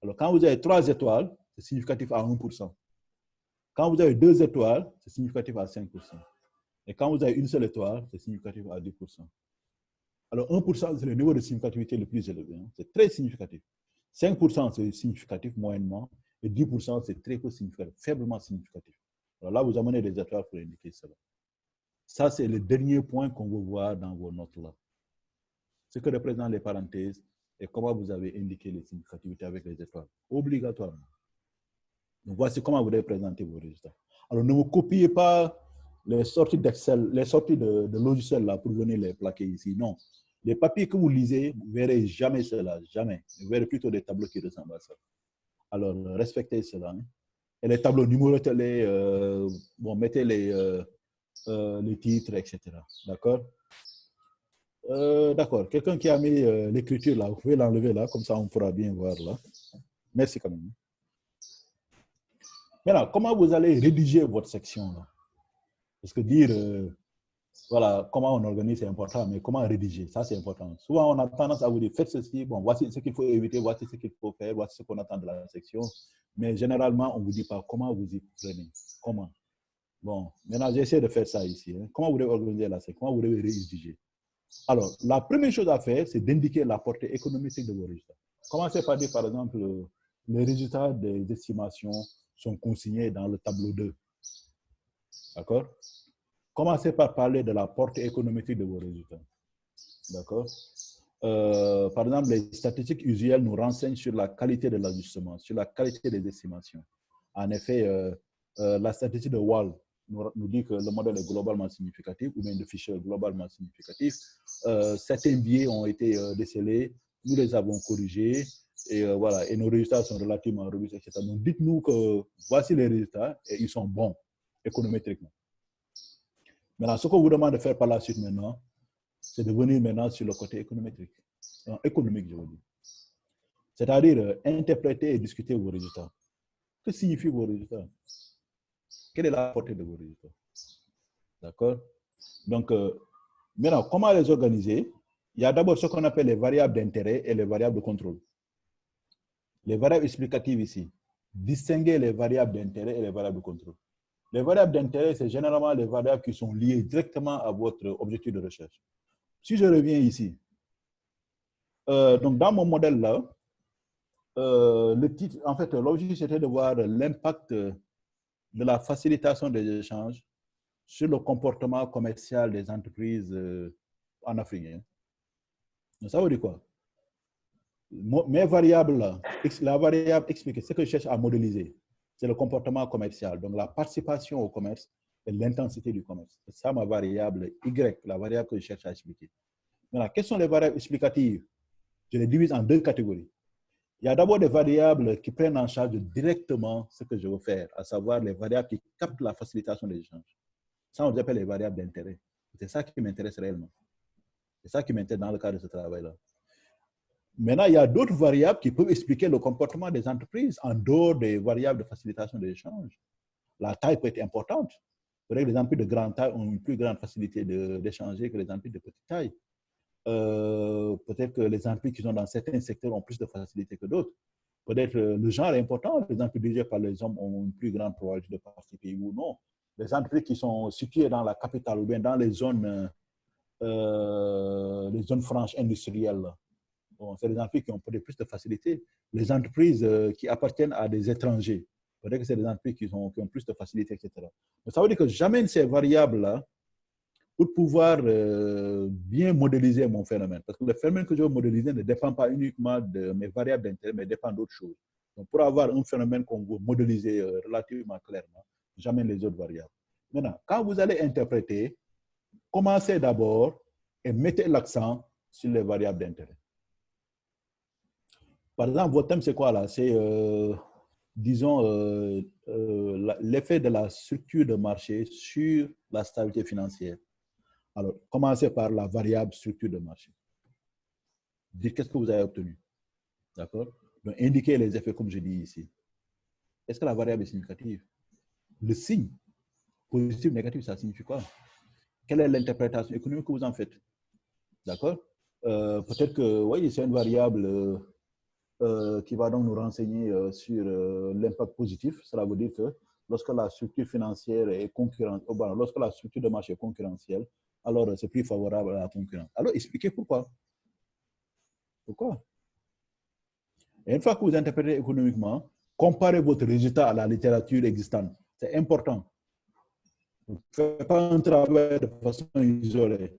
Alors, quand vous avez trois étoiles, c'est significatif à 1%. Quand vous avez deux étoiles, c'est significatif à 5%. Et quand vous avez une seule étoile, c'est significatif à 2%. Alors, 1%, c'est le niveau de significativité le plus élevé. Hein. C'est très significatif. 5% c'est significatif moyennement et 10% c'est très peu significatif, faiblement significatif. Alors là, vous amenez des étoiles pour indiquer cela. Ça, c'est le dernier point qu'on veut voir dans vos notes-là. Ce que représentent les parenthèses et comment vous avez indiqué les significativités avec les étoiles. Obligatoirement. Voici comment vous devez présenter vos résultats. Alors, ne vous copiez pas les sorties d'Excel, les sorties de, de logiciels là pour venir les plaquer ici. Non. Les papiers que vous lisez, vous ne verrez jamais cela, jamais. Vous verrez plutôt des tableaux qui ressemblent à ça. Alors, respectez cela. Hein. Et les tableaux, numérotez-les, euh, bon, mettez les, euh, euh, les titres, etc. D'accord? D'accord. Quelqu'un qui a mis l'écriture là, vous pouvez l'enlever là, comme ça on pourra bien voir là. Merci quand même. Maintenant, comment vous allez rédiger votre section Parce que dire voilà, comment on organise, c'est important, mais comment rédiger, ça c'est important. Souvent, on a tendance à vous dire, faites ceci, bon, voici ce qu'il faut éviter, voici ce qu'il faut faire, voici ce qu'on attend de la section. Mais généralement, on ne vous dit pas comment vous y prenez, comment? Bon, maintenant, j'essaie de faire ça ici. Hein. Comment vous devez organiser la section, comment vous devez rédiger? Alors, la première chose à faire, c'est d'indiquer la portée économique de vos résultats. Commencez par dire, par exemple, les résultats des estimations sont consignés dans le tableau 2. D'accord? Commencez par parler de la portée économique de vos résultats. D'accord? Euh, Par exemple, les statistiques usuelles nous renseignent sur la qualité de l'ajustement, sur la qualité des estimations. En effet, euh, euh, la statistique de Wall nous, dit que le modèle est globalement significatif, ou bien de Fisher globalement significatif. certains biais ont été décelés, nous les avons corrigés, et voilà, et nos résultats sont relativement robustes, etc. Donc, dites-nous que voici les résultats, et ils sont bons économétriquement. Maintenant, ce qu'on vous demande de faire par la suite maintenant, c'est de venir maintenant sur le côté économétrique. économique, je veux dire. C'est-à-dire euh, interpréter et discuter vos résultats. Que signifient vos résultats? Quelle est la portée de vos résultats? D'accord? Donc, euh, maintenant, comment les organiser? Il y a d'abord ce qu'on appelle les variables d'intérêt et les variables de contrôle. Les variables explicatives ici. Distinguer les variables d'intérêt et les variables de contrôle. Les variables d'intérêt, c'est généralement les variables qui sont liées directement à votre objectif de recherche. Si je reviens ici, euh, donc dans mon modèle-là, euh, le titre, en fait, l'objectif, c'était de voir l'impact de la facilitation des échanges sur le comportement commercial des entreprises euh, en Afrique. Ça veut dire quoi? Mes variables, la variable expliquée, ce que je cherche à modéliser, c'est le comportement commercial, donc la participation au commerce et l'intensité du commerce. C'est ça ma variable Y, la variable que je cherche à expliquer. Maintenant, quelles sont les variables explicatives? Je les divise en deux catégories. Il y a d'abord des variables qui prennent en charge directement ce que je veux faire, à savoir les variables qui captent la facilitation des échanges. Ça, on les appelle les variables d'intérêt. C'est ça qui m'intéresse réellement. C'est ça qui m'intéresse dans le cadre de ce travail-là. Maintenant, il y a d'autres variables qui peuvent expliquer le comportement des entreprises en dehors des variables de facilitation des échanges. La taille peut être importante. que les entreprises de grande taille ont une plus grande facilité d'échanger que les entreprises de petite taille. Euh, peut-être que les entreprises qui sont dans certains secteurs ont plus de facilité que d'autres. Peut-être euh, le genre est important. Les entreprises dirigées par les hommes ont une plus grande probabilité de participer ou non. Les entreprises qui sont situées dans la capitale ou bien dans les zones, euh, les zones franches industrielles, c'est des entreprises qui ont peut-être plus de facilité. Les entreprises qui appartiennent à des étrangers, peut-être que c'est des entreprises qui, ont plus de facilité, etc. Mais ça veut dire que j'amène ces variables-là pour pouvoir euh, bien modéliser mon phénomène. Parce que le phénomène que je veux modéliser ne dépend pas uniquement de mes variables d'intérêt, mais dépend d'autres choses. Donc, pour avoir un phénomène qu'on veut modéliser euh, relativement clairement, j'amène les autres variables. Maintenant, quand vous allez interpréter, commencez d'abord et mettez l'accent sur les variables d'intérêt. Par exemple, votre thème, c'est quoi là? C'est, euh, disons, l'effet de la structure de marché sur la stabilité financière. Alors, commencez par la variable structure de marché. Dites qu'est-ce que vous avez obtenu? D'accord? Donc, indiquez les effets comme je dis ici. Est-ce que la variable est significative? Le signe, positif, négatif, ça signifie quoi? Quelle est l'interprétation économique que vous en faites? D'accord? Euh, Peut-être que, oui, c'est une variable euh, euh, qui va donc nous renseigner sur l'impact positif. Cela veut dire que lorsque la structure financière est concurrente, lorsque la structure de marché est concurrentielle, alors c'est plus favorable à la concurrence. Alors expliquez pourquoi. Pourquoi? Et une fois que vous interprétez économiquement, comparez votre résultat à la littérature existante. C'est important. Ne faites pas un travail de façon isolée.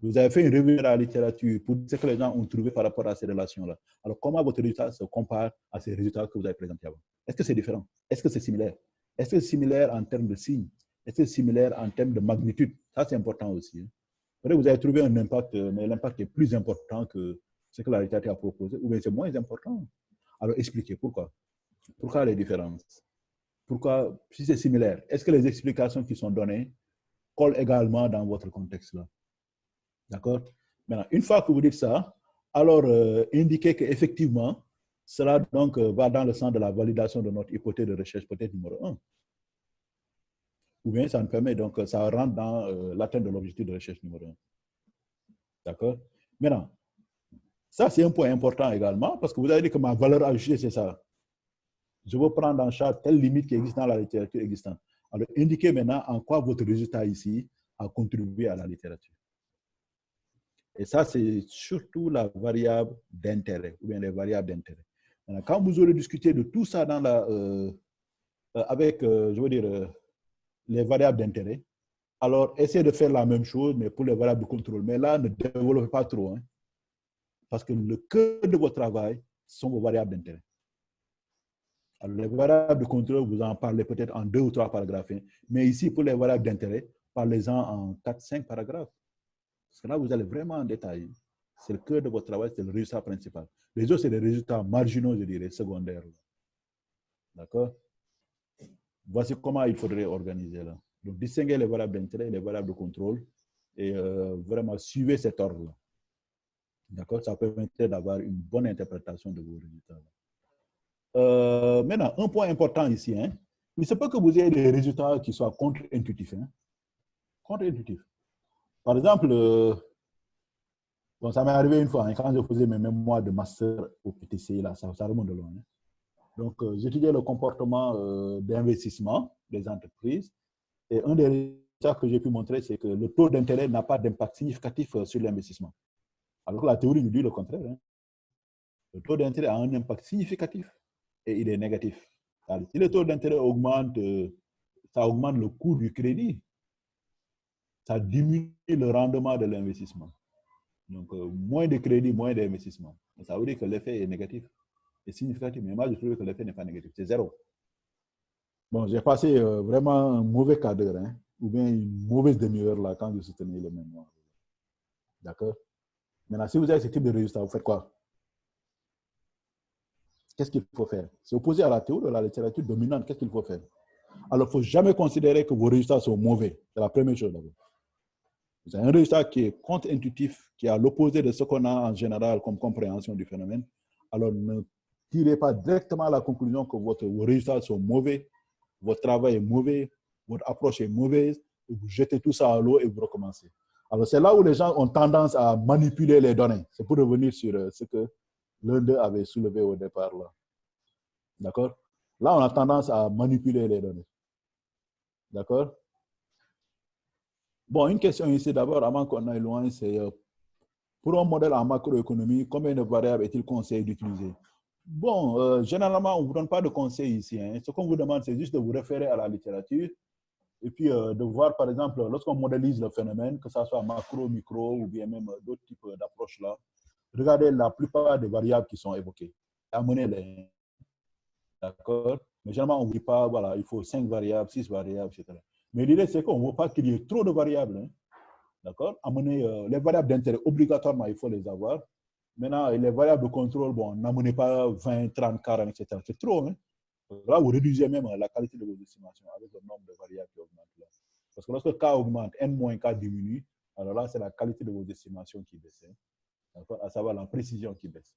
Vous avez fait une revue de la littérature pour ce que les gens ont trouvé par rapport à ces relations-là. Alors, comment votre résultat se compare à ces résultats que vous avez présentés avant? Est-ce que c'est différent? Est-ce que c'est similaire? Est-ce que c'est similaire en termes de signes? Est-ce similaire en termes de magnitude? Ça, c'est important aussi. Hein. vous avez trouvé un impact, mais l'impact est plus important que ce que la littérature a proposé, ou bien c'est moins important. Alors, expliquez pourquoi. Pourquoi les différences? Pourquoi, si c'est similaire, est-ce que les explications qui sont données collent également dans votre contexte-là? D'accord? Maintenant, une fois que vous dites ça, alors euh, indiquez qu'effectivement, cela donc euh, va dans le sens de la validation de notre hypothèse de recherche, peut-être numéro un ou bien ça nous permet, donc ça rentre dans euh, l'atteinte de l'objectif de recherche numéro 1. D'accord? Maintenant, ça c'est un point important également, parce que vous avez dit que ma valeur ajoutée, c'est ça. Je veux prendre en charge telle limite qui existe dans la littérature existante. Alors, indiquez maintenant en quoi votre résultat ici a contribué à la littérature. Et ça, c'est surtout la variable d'intérêt, ou bien les variables d'intérêt. Quand vous aurez discuté de tout ça dans la, euh, euh, avec, je veux dire, les variables d'intérêt. Alors, essayez de faire la même chose, mais pour les variables de contrôle. Mais là, ne développez pas trop. Hein, parce que le cœur de votre travail sont vos variables d'intérêt. Alors, les variables de contrôle, vous en parlez peut-être en deux ou trois paragraphes. Hein. mais ici, pour les variables d'intérêt, parlez-en en quatre, cinq paragraphes. Parce que là, vous allez vraiment en détail. C'est le cœur de votre travail, c'est le résultat principal. Les autres, c'est des résultats marginaux, je dirais, secondaires. D'accord? Voici comment il faudrait organiser là. Donc, distinguer les variables d'intérêt et les variables de contrôle et euh, vraiment suivre cet ordre-là. D'accord? Ça permettrait d'avoir une bonne interprétation de vos résultats. Euh, maintenant, un point important ici, hein, il se peut que vous ayez des résultats qui soient contre-intuitifs. Hein. Contre-intuitifs. Par exemple, euh, bon, ça m'est arrivé une fois, hein, quand je faisais mes mémoires de master au PTC, là, ça, ça remonte loin. Hein. Donc, euh, j'étudiais le comportement d'investissement des entreprises. Et un des résultats que j'ai pu montrer, c'est que le taux d'intérêt n'a pas d'impact significatif sur l'investissement. Alors que la théorie nous dit le contraire. Hein. Le taux d'intérêt a un impact significatif et il est négatif. si le taux d'intérêt augmente, ça augmente le coût du crédit. Ça diminue le rendement de l'investissement. Donc, moins de crédit, moins d'investissement. Ça veut dire que l'effet est négatif est significatif. Mais moi, je trouve que l'effet n'est pas négatif. C'est zéro. Bon, j'ai passé euh, vraiment un mauvais quart d'heure, hein, ou bien une mauvaise demi-heure là quand je soutenais le mémoire. D'accord? Maintenant, si vous avez ce type de résultat, vous faites quoi? Qu'est-ce qu'il faut faire? C'est opposé à la théorie de la littérature dominante. Qu'est-ce qu'il faut faire? Alors, il ne faut jamais considérer que vos résultats sont mauvais. C'est la première chose d'abord. Vous avez un résultat qui est contre-intuitif, qui est à l'opposé de ce qu'on a en général comme compréhension du phénomène. Alors, ne tirez pas directement la conclusion que vos résultats sont mauvais, votre travail est mauvais, votre approche est mauvaise, vous jetez tout ça à l'eau et vous recommencez. Alors, c'est là où les gens ont tendance à manipuler les données. C'est pour revenir sur euh, ce que l'un d'eux avait soulevé au départ. là. D'accord? Là, on a tendance à manipuler les données. D'accord? Bon, une question ici d'abord, avant qu'on aille loin, c'est euh, pour un modèle en macroéconomie, combien de variables est-il conseillé d'utiliser? Bon, euh, généralement, on ne vous donne pas de conseils ici. Hein. Ce qu'on vous demande, c'est juste de vous référer à la littérature et puis euh, de voir, par exemple, lorsqu'on modélise le phénomène, que ce soit macro, micro ou bien même d'autres types d'approches là, regardez la plupart des variables qui sont évoquées. Amenez-les. D'accord Mais généralement, on ne dit pas, voilà, il faut 5 variables, 6 variables, etc. Mais l'idée, c'est qu'on ne veut pas qu'il y ait trop de variables. Hein. D'accord Amener euh, les variables d'intérêt, obligatoirement, il faut les avoir. Maintenant, les variables de contrôle, bon, n'amenez pas 20, 30, 40, etc. C'est trop. Hein? Là, vous réduisez même la qualité de vos estimations avec le nombre de variables qui augmente. Là. Parce que lorsque K augmente, N moins K diminue, alors là, c'est la qualité de vos estimations qui baisse. À savoir la précision qui baisse.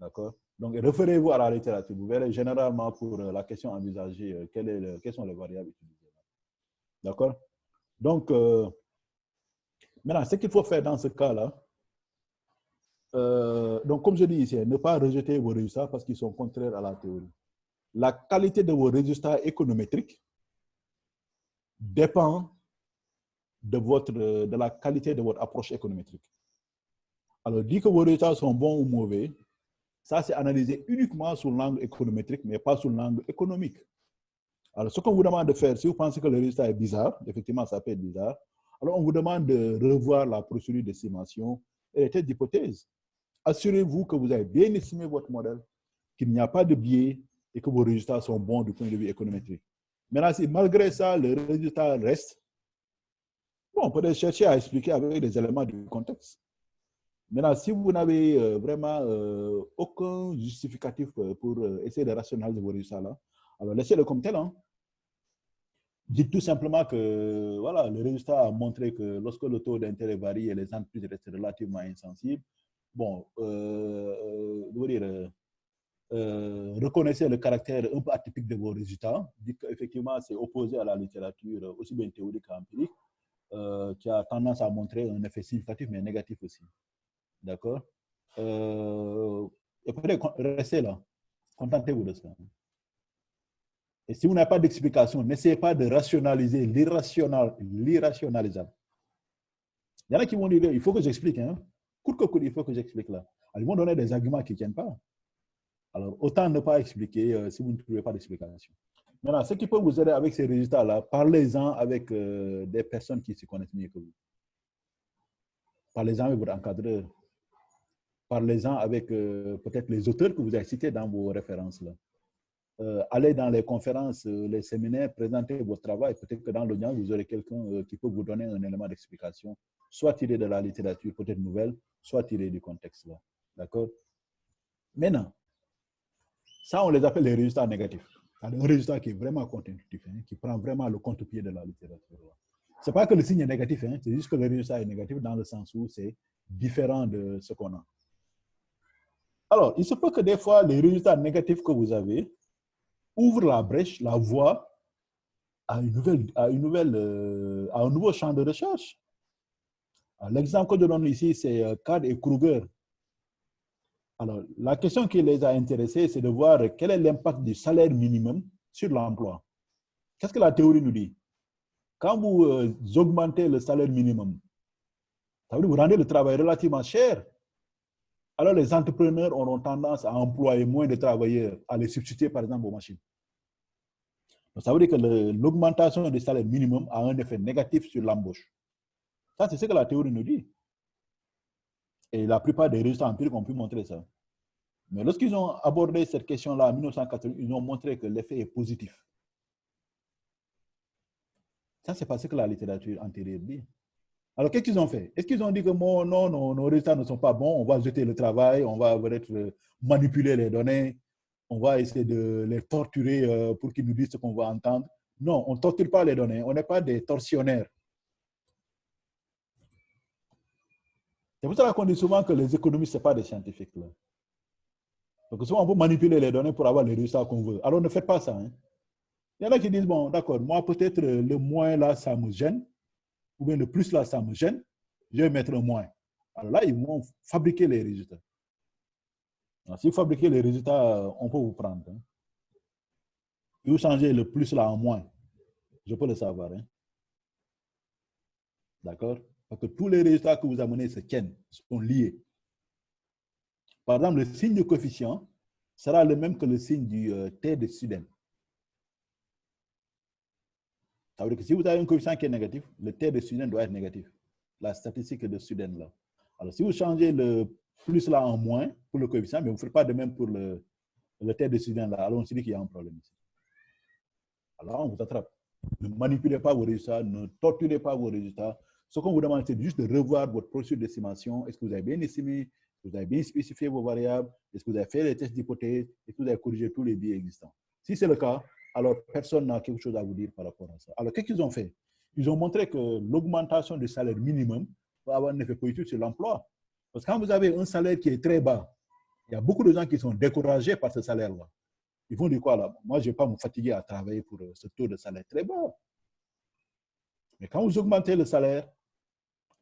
D'accord Donc, référez-vous à la littérature. Vous verrez généralement pour euh, la question envisagée, euh, quelles sont les variables utilisées. D'accord Donc, euh, maintenant, ce qu'il faut faire dans ce cas-là, donc, comme je dis ici, ne pas rejeter vos résultats parce qu'ils sont contraires à la théorie. La qualité de vos résultats économétriques dépend de, votre, de la qualité de votre approche économétrique. Alors, dit que vos résultats sont bons ou mauvais, ça c'est analysé uniquement sur l'angle économétrique, mais pas sur l'angle économique. Alors, ce qu'on vous demande de faire, si vous pensez que le résultat est bizarre, effectivement, ça peut être bizarre, alors on vous demande de revoir la procédure d'estimation et les tests d'hypothèse assurez-vous que vous avez bien estimé votre modèle, qu'il n'y a pas de biais et que vos résultats sont bons du point de vue économétrique. Maintenant, si malgré ça, le résultat reste, bon, on peut chercher à expliquer avec des éléments du contexte. Maintenant, si vous n'avez euh, vraiment euh, aucun justificatif euh, pour essayer de rationaliser vos résultats alors laissez-le comme tel. Hein. Dites tout simplement que voilà, le résultat a montré que lorsque le taux d'intérêt varie et les entreprises restent relativement insensibles, bon, dire, reconnaissez le caractère un peu atypique de vos résultats. Dites qu'effectivement, c'est opposé à la littérature, aussi bien théorique qu'empirique, qui a tendance à montrer un effet significatif, mais négatif aussi. D'accord Et peut-être restez là. Contentez-vous de ça. Et si vous n'avez pas d'explication, n'essayez pas de rationaliser l'irrationalisable. Il y en a qui vont dire, il faut que j'explique. Hein? court que il faut que j'explique là. ils vont donner des arguments qui ne tiennent pas. Alors, autant ne pas expliquer euh, si vous ne trouvez pas d'explication. Maintenant, ce qui peut vous aider avec ces résultats-là, parlez-en avec euh, des personnes qui se connaissent mieux que vous. Parlez-en avec votre encadreur. Parlez-en avec euh, peut-être les auteurs que vous avez cités dans vos références. là. allez dans les conférences, les séminaires, présentez votre travail. Peut-être que dans l'audience, vous aurez quelqu'un qui peut vous donner un élément d'explication, soit tiré de la littérature, peut-être nouvelle, soit tiré du contexte là. D'accord? Maintenant, ça, on les appelle les résultats négatifs. Un résultat qui est vraiment contre-intuitif, hein, qui prend vraiment le contre-pied de la littérature. Ce n'est pas que le signe est négatif, hein, c'est juste que le résultat est négatif dans le sens où c'est différent de ce qu'on a. Alors, il se peut que des fois, les résultats négatifs que vous avez ouvrent la brèche, la voie à, une nouvelle, à, euh, un nouveau champ de recherche. L'exemple que je donne ici, c'est euh, Card et Kruger. Alors, la question qui les a intéressés, c'est de voir quel est l'impact du salaire minimum sur l'emploi. Qu'est-ce que la théorie nous dit? Quand vous euh, augmentez le salaire minimum, ça veut dire que vous rendez le travail relativement cher. Alors, les entrepreneurs auront tendance à employer moins de travailleurs, à les substituer par exemple aux machines. Donc, ça veut dire que l'augmentation du salaire minimum a un effet négatif sur l'embauche. Ça, c'est ce que la théorie nous dit. Et la plupart des résultats empiriques ont pu montrer ça. Mais lorsqu'ils ont abordé cette question-là en 1980, ils ont montré que l'effet est positif. Ça, c'est parce que la littérature antérieure dit. Alors, qu'est-ce qu'ils ont fait? Est-ce qu'ils ont dit que non, non, nos résultats ne sont pas bons, on va jeter le travail, on va être manipuler les données, on va essayer de les torturer euh, pour qu'ils nous disent ce qu'on va entendre? Non, on ne torture pas les données, on n'est pas des tortionnaires. C'est pour ça qu'on dit souvent que les économistes, ce pas des scientifiques. Là. Donc souvent, on peut manipuler les données pour avoir les résultats qu'on veut. Alors ne faites pas ça. Hein. Il y en a qui disent, bon, d'accord, moi peut-être le moins là, ça me gêne, ou bien le plus là, ça me gêne, je vais mettre un moins. Alors là, ils vont fabriquer les résultats. si vous fabriquez les résultats, on peut vous prendre. Hein. vous changez le plus là en moins, je peux le savoir. Hein. D'accord? Parce que tous les résultats que vous amenez se tiennent, sont liés. Par exemple, le signe de coefficient sera le même que le signe du euh, T de student. Ça veut dire que si vous avez un coefficient qui est négatif, le T de student doit être négatif. La statistique de student là. Alors, si vous changez le plus là en moins pour le coefficient, mais vous ne faites pas de même pour le, le T de student là, alors on se dit qu'il y a un problème ici. Alors, on vous attrape. Ne manipulez pas vos résultats, ne torturez pas vos résultats, ce qu'on vous demande, c'est juste de revoir votre processus d'estimation. Est-ce que vous avez bien estimé? Vous avez bien spécifié vos variables? Est-ce que vous avez fait les tests d'hypothèse? Est-ce que vous avez corrigé tous les biais existants? Si c'est le cas, alors personne n'a quelque chose à vous dire par rapport à ça. Alors, qu'est-ce qu'ils ont fait? Ils ont montré que l'augmentation du salaire minimum va avoir un effet positif sur l'emploi. Parce que quand vous avez un salaire qui est très bas, il y a beaucoup de gens qui sont découragés par ce salaire-là. Ils vont dire quoi là? Moi, je ne vais pas me fatiguer à travailler pour ce taux de salaire très bas. Mais quand vous augmentez le salaire,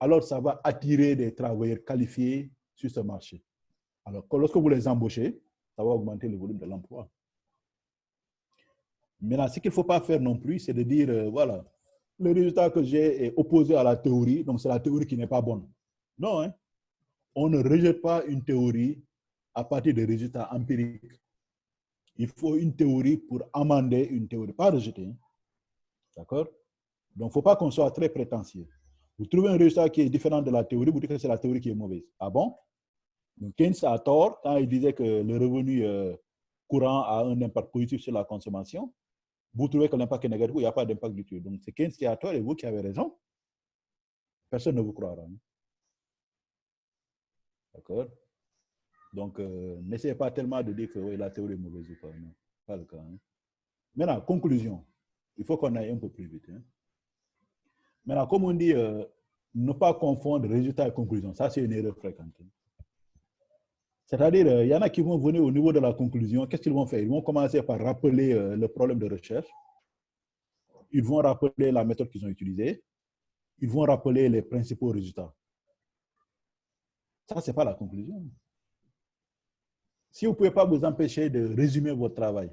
alors ça va attirer des travailleurs qualifiés sur ce marché. Alors, lorsque vous les embauchez, ça va augmenter le volume de l'emploi. Maintenant, ce qu'il ne faut pas faire non plus, c'est de dire, euh, voilà, le résultat que j'ai est opposé à la théorie, donc c'est la théorie qui n'est pas bonne. Non, hein? on ne rejette pas une théorie à partir des résultats empiriques. Il faut une théorie pour amender une théorie, pas rejeter. Hein. D'accord? Donc, il ne faut pas qu'on soit très prétentieux. Vous trouvez un résultat qui est différent de la théorie, vous dites que c'est la théorie qui est mauvaise. Ah bon? Donc Keynes a tort quand il disait que le revenu euh, courant a un impact positif sur la consommation. Vous trouvez que l'impact est négatif, il n'y a pas d'impact du tout. Donc c'est Keynes qui a tort et vous qui avez raison. Personne ne vous croira. Hein. D'accord Donc, euh, n'essayez pas tellement de dire que la théorie est mauvaise ou pas. Non, pas le cas. Hein. Maintenant, conclusion. Il faut qu'on aille un peu plus vite. Hein. Maintenant, comme on dit, euh, ne pas confondre résultat et conclusion, ça c'est une erreur fréquente. C'est-à-dire, euh, il y en a qui vont venir au niveau de la conclusion, qu'est-ce qu'ils vont faire? Ils vont commencer par rappeler euh, le problème de recherche, ils vont rappeler la méthode qu'ils ont utilisée, ils vont rappeler les principaux résultats. Ça, ce n'est pas la conclusion. Si vous ne pouvez pas vous empêcher de résumer votre travail,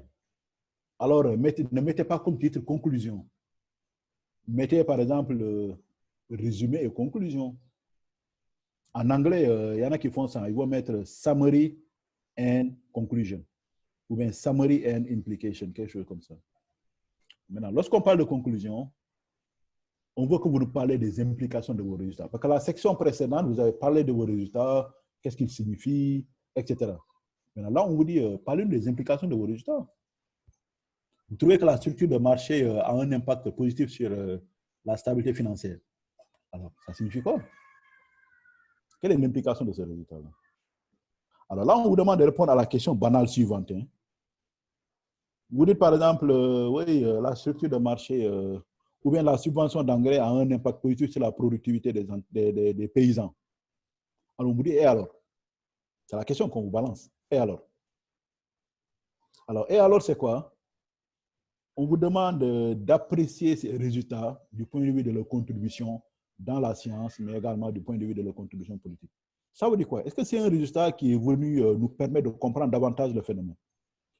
alors ne mettez pas comme titre conclusion mettez par exemple résumé et conclusion. En anglais, euh, il y en a qui font ça. Ils vont mettre summary and conclusion. Ou bien summary and implication, quelque chose comme ça. Maintenant, lorsqu'on parle de conclusion, on veut que vous nous parlez des implications de vos résultats. Parce que la section précédente, vous avez parlé de vos résultats, qu'est-ce qu'ils signifient, etc. Maintenant, là, on vous dit, euh, parlez des implications de vos résultats. Vous trouvez que la structure de marché euh, a un impact positif sur euh, la stabilité financière. Alors, ça signifie quoi? Quelle est l'implication de ce résultat-là Alors là, on vous demande de répondre à la question banale suivante. Hein. Vous dites par exemple, euh, oui, la structure de marché ou bien la subvention d'engrais a un impact positif sur la productivité des, des paysans. Alors, on vous dit, et alors? C'est la question qu'on vous balance. Et alors? Alors, et alors, c'est quoi? On vous demande d'apprécier ces résultats du point de vue de leur contribution dans la science, mais également du point de vue de leur contribution politique. Ça veut dire quoi? Est-ce que c'est un résultat qui est venu nous permettre de comprendre davantage le phénomène?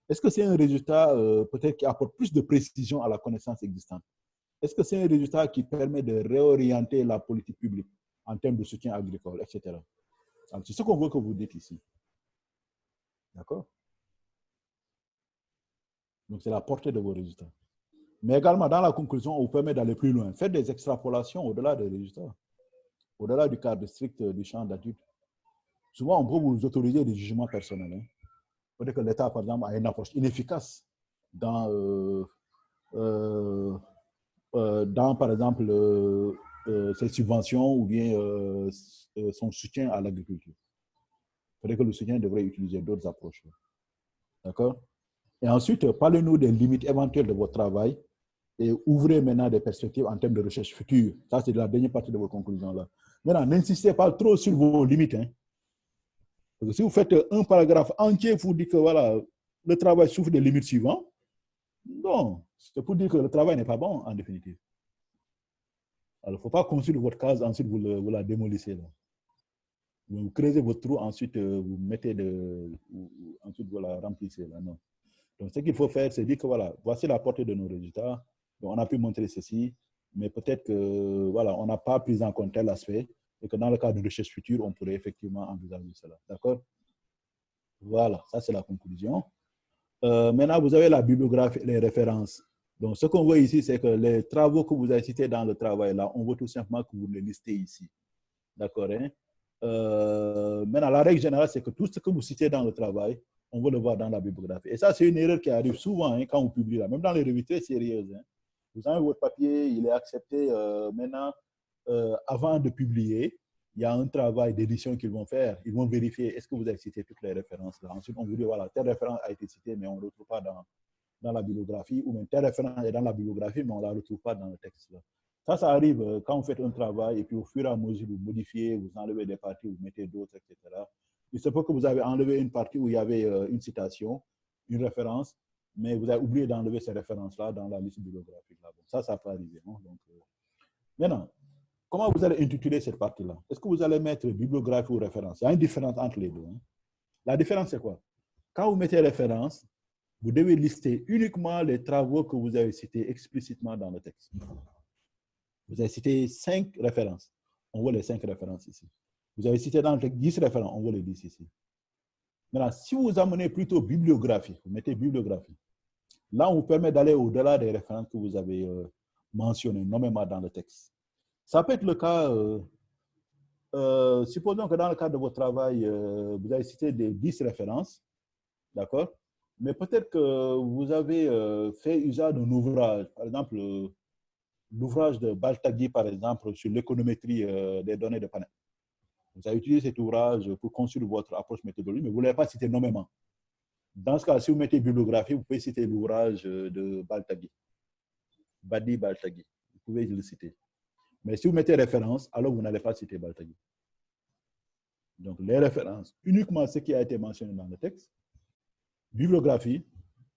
Est-ce que c'est un résultat peut-être qui apporte plus de précision à la connaissance existante? Est-ce que c'est un résultat qui permet de réorienter la politique publique en termes de soutien agricole, etc. C'est ce qu'on veut que vous dites ici. D'accord? Donc, c'est la portée de vos résultats. Mais également, dans la conclusion, on vous permet d'aller plus loin. Faites des extrapolations au-delà des résultats, au-delà du cadre strict du champ d'adulte. Souvent, on peut vous autoriser des jugements personnels. Hein. Peut-être que l'État, par exemple, a une approche inefficace dans, euh, euh, euh, dans par exemple, ses subventions ou bien son soutien à l'agriculture. Peut-être que le soutien devrait utiliser d'autres approches. D'accord? Et ensuite, parlez-nous des limites éventuelles de votre travail et ouvrez maintenant des perspectives en termes de recherche future. Ça, c'est la dernière partie de vos conclusions là. Maintenant, n'insistez pas trop sur vos limites. Hein. Parce que si vous faites un paragraphe entier, vous dites que voilà, le travail souffre des limites suivantes, non, c'est pour dire que le travail n'est pas bon en définitive. Alors, il ne faut pas construire votre case, ensuite vous, vous la démolissez. Là. Vous creusez votre trou, ensuite euh, vous mettez de. Ensuite vous la remplissez. Là. Non. Donc, ce qu'il faut faire, c'est dire que voilà, voici la portée de nos résultats. On a pu montrer ceci, mais peut-être que voilà, on n'a pas pris en compte tel aspect et que dans le cadre de recherche future, on pourrait effectivement envisager cela. D'accord? Voilà, ça c'est la conclusion. Euh, maintenant, vous avez la bibliographie, les références. Donc, ce qu'on voit ici, c'est que les travaux que vous avez cités dans le travail, là, on veut tout simplement que vous les listez ici. D'accord hein? euh, Maintenant, la règle générale, c'est que tout ce que vous citez dans le travail, on veut le voir dans la bibliographie. Et ça, c'est une erreur qui arrive souvent hein, quand vous publiez là, même dans les revues très sérieuses. Hein. Vous avez votre papier, il est accepté. Euh, maintenant, euh, avant de publier, il y a un travail d'édition qu'ils vont faire. Ils vont vérifier est-ce que vous avez cité toutes les références là? Ensuite, on vous dit voilà, telle référence a été citée, mais on ne le retrouve pas dans, dans la bibliographie, ou même telle référence est dans la bibliographie, mais on ne la retrouve pas dans le texte. Là. Ça, ça arrive euh, quand vous faites un travail et puis au fur et à mesure, vous modifiez, vous enlevez des parties, vous mettez d'autres, etc. Il se peut que vous avez enlevé une partie où il y avait une citation, une référence, mais vous avez oublié d'enlever ces références-là dans la liste bibliographique. Ça, ça peut arriver. Donc, maintenant, Comment vous allez intituler cette partie-là? Est-ce que vous allez mettre bibliographie ou référence? Il y a une différence entre les deux. Hein. La différence, c'est quoi? Quand vous mettez référence, vous devez lister uniquement les travaux que vous avez cités explicitement dans le texte. Vous avez cité cinq références. On voit les cinq références ici. Vous avez cité dans le texte 10 références. On voit les 10 ici. Maintenant, si vous amenez plutôt bibliographie, vous mettez bibliographie, là, on vous permet d'aller au-delà des références que vous avez euh, mentionnées nommément dans le texte. Ça peut être le cas, euh, euh, supposons que dans le cadre de votre travail, vous avez cité des 10 références, d'accord? Mais peut-être que vous avez fait usage d'un ouvrage, par exemple, l'ouvrage de Baltagui, par exemple, sur l'économétrie des données de panel. Vous avez utilisé cet ouvrage pour construire votre approche méthodologique, mais vous ne l'avez pas cité nommément. Dans ce cas, si vous mettez bibliographie, vous pouvez citer l'ouvrage de Baltagui. Badi Baltagui. Vous pouvez le citer. Mais si vous mettez référence, alors vous n'allez pas citer Baltagui. Donc, les références, uniquement ce qui a été mentionné dans le texte. Bibliographie,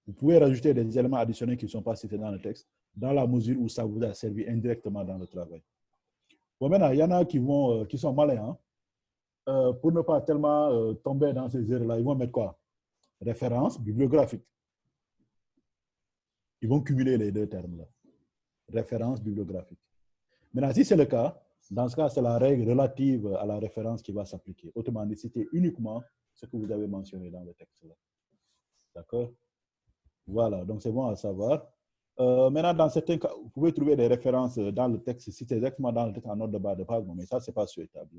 vous pouvez rajouter des éléments additionnels qui ne sont pas cités dans le texte, dans la mesure où ça vous a servi indirectement dans le travail. Bon, maintenant, il y en a qui, vont, euh, qui sont malins. Hein. Euh, pour ne pas tellement euh, tomber dans ces erreurs-là, ils vont mettre quoi? Référence bibliographique. Ils vont cumuler les deux termes-là. Référence bibliographique. Maintenant, si c'est le cas, dans ce cas, c'est la règle relative à la référence qui va s'appliquer. Autrement dit, citer uniquement ce que vous avez mentionné dans le texte. D'accord? Voilà, donc c'est bon à savoir. Euh, maintenant, dans certains cas, vous pouvez trouver des références dans le texte, citer exactement dans le texte en note de bas de page, mais ça, ce n'est pas souhaitable.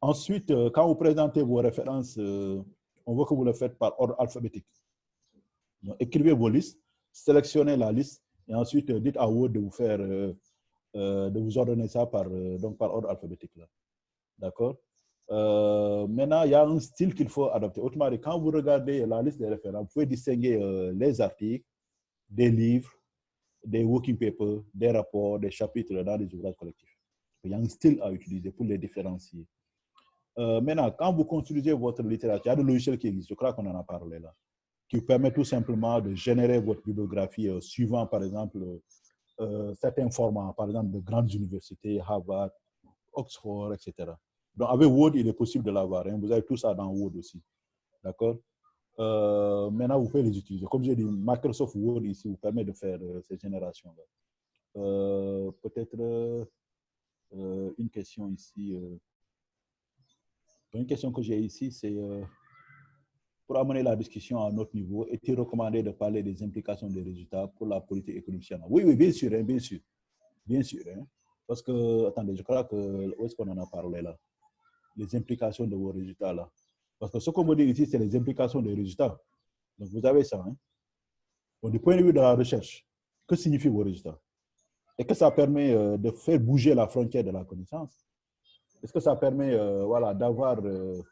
Ensuite, euh, quand vous présentez vos références, euh, on veut que vous le faites par ordre alphabétique. Écrivez vos listes, sélectionnez la liste et ensuite, dites à Word de vous faire, euh, euh, de vous ordonner ça par, euh, donc par ordre alphabétique. D'accord? Maintenant, il y a un style qu'il faut adopter. Autrement dit, quand vous regardez la liste des références, vous pouvez distinguer les articles, des livres, des working papers, des rapports, des chapitres dans les ouvrages collectifs. Il y a un style à utiliser pour les différencier. Maintenant, quand vous construisez votre littérature, il y a des logiciels qui existent. Je crois qu'on en a parlé là qui vous permet tout simplement de générer votre bibliographie euh, suivant, par exemple, euh, certains formats, par exemple, de grandes universités, Harvard, Oxford, etc. Donc, avec Word, il est possible de l'avoir. Hein. Vous avez tout ça dans Word aussi. D'accord? Euh, Maintenant, vous pouvez les utiliser. Comme j'ai dit, Microsoft Word ici vous permet de faire euh, ces générations-là. Euh, peut-être une question ici. Une question que j'ai ici, c'est pour amener la discussion à un autre niveau, est-il recommandé de parler des implications des résultats pour la politique économique Oui, oui, bien sûr, hein, bien sûr. Bien sûr. Hein. parce que, attendez, je crois que, où est-ce qu'on en a parlé là? Les implications de vos résultats là. Parce que ce qu'on veut dire ici, c'est les implications des résultats. Donc, vous avez ça. Hein? du point de vue de la recherche, que signifient vos résultats? Est-ce que ça permet euh, de faire bouger la frontière de la connaissance? Est-ce que ça permet euh, voilà, d'avoir euh,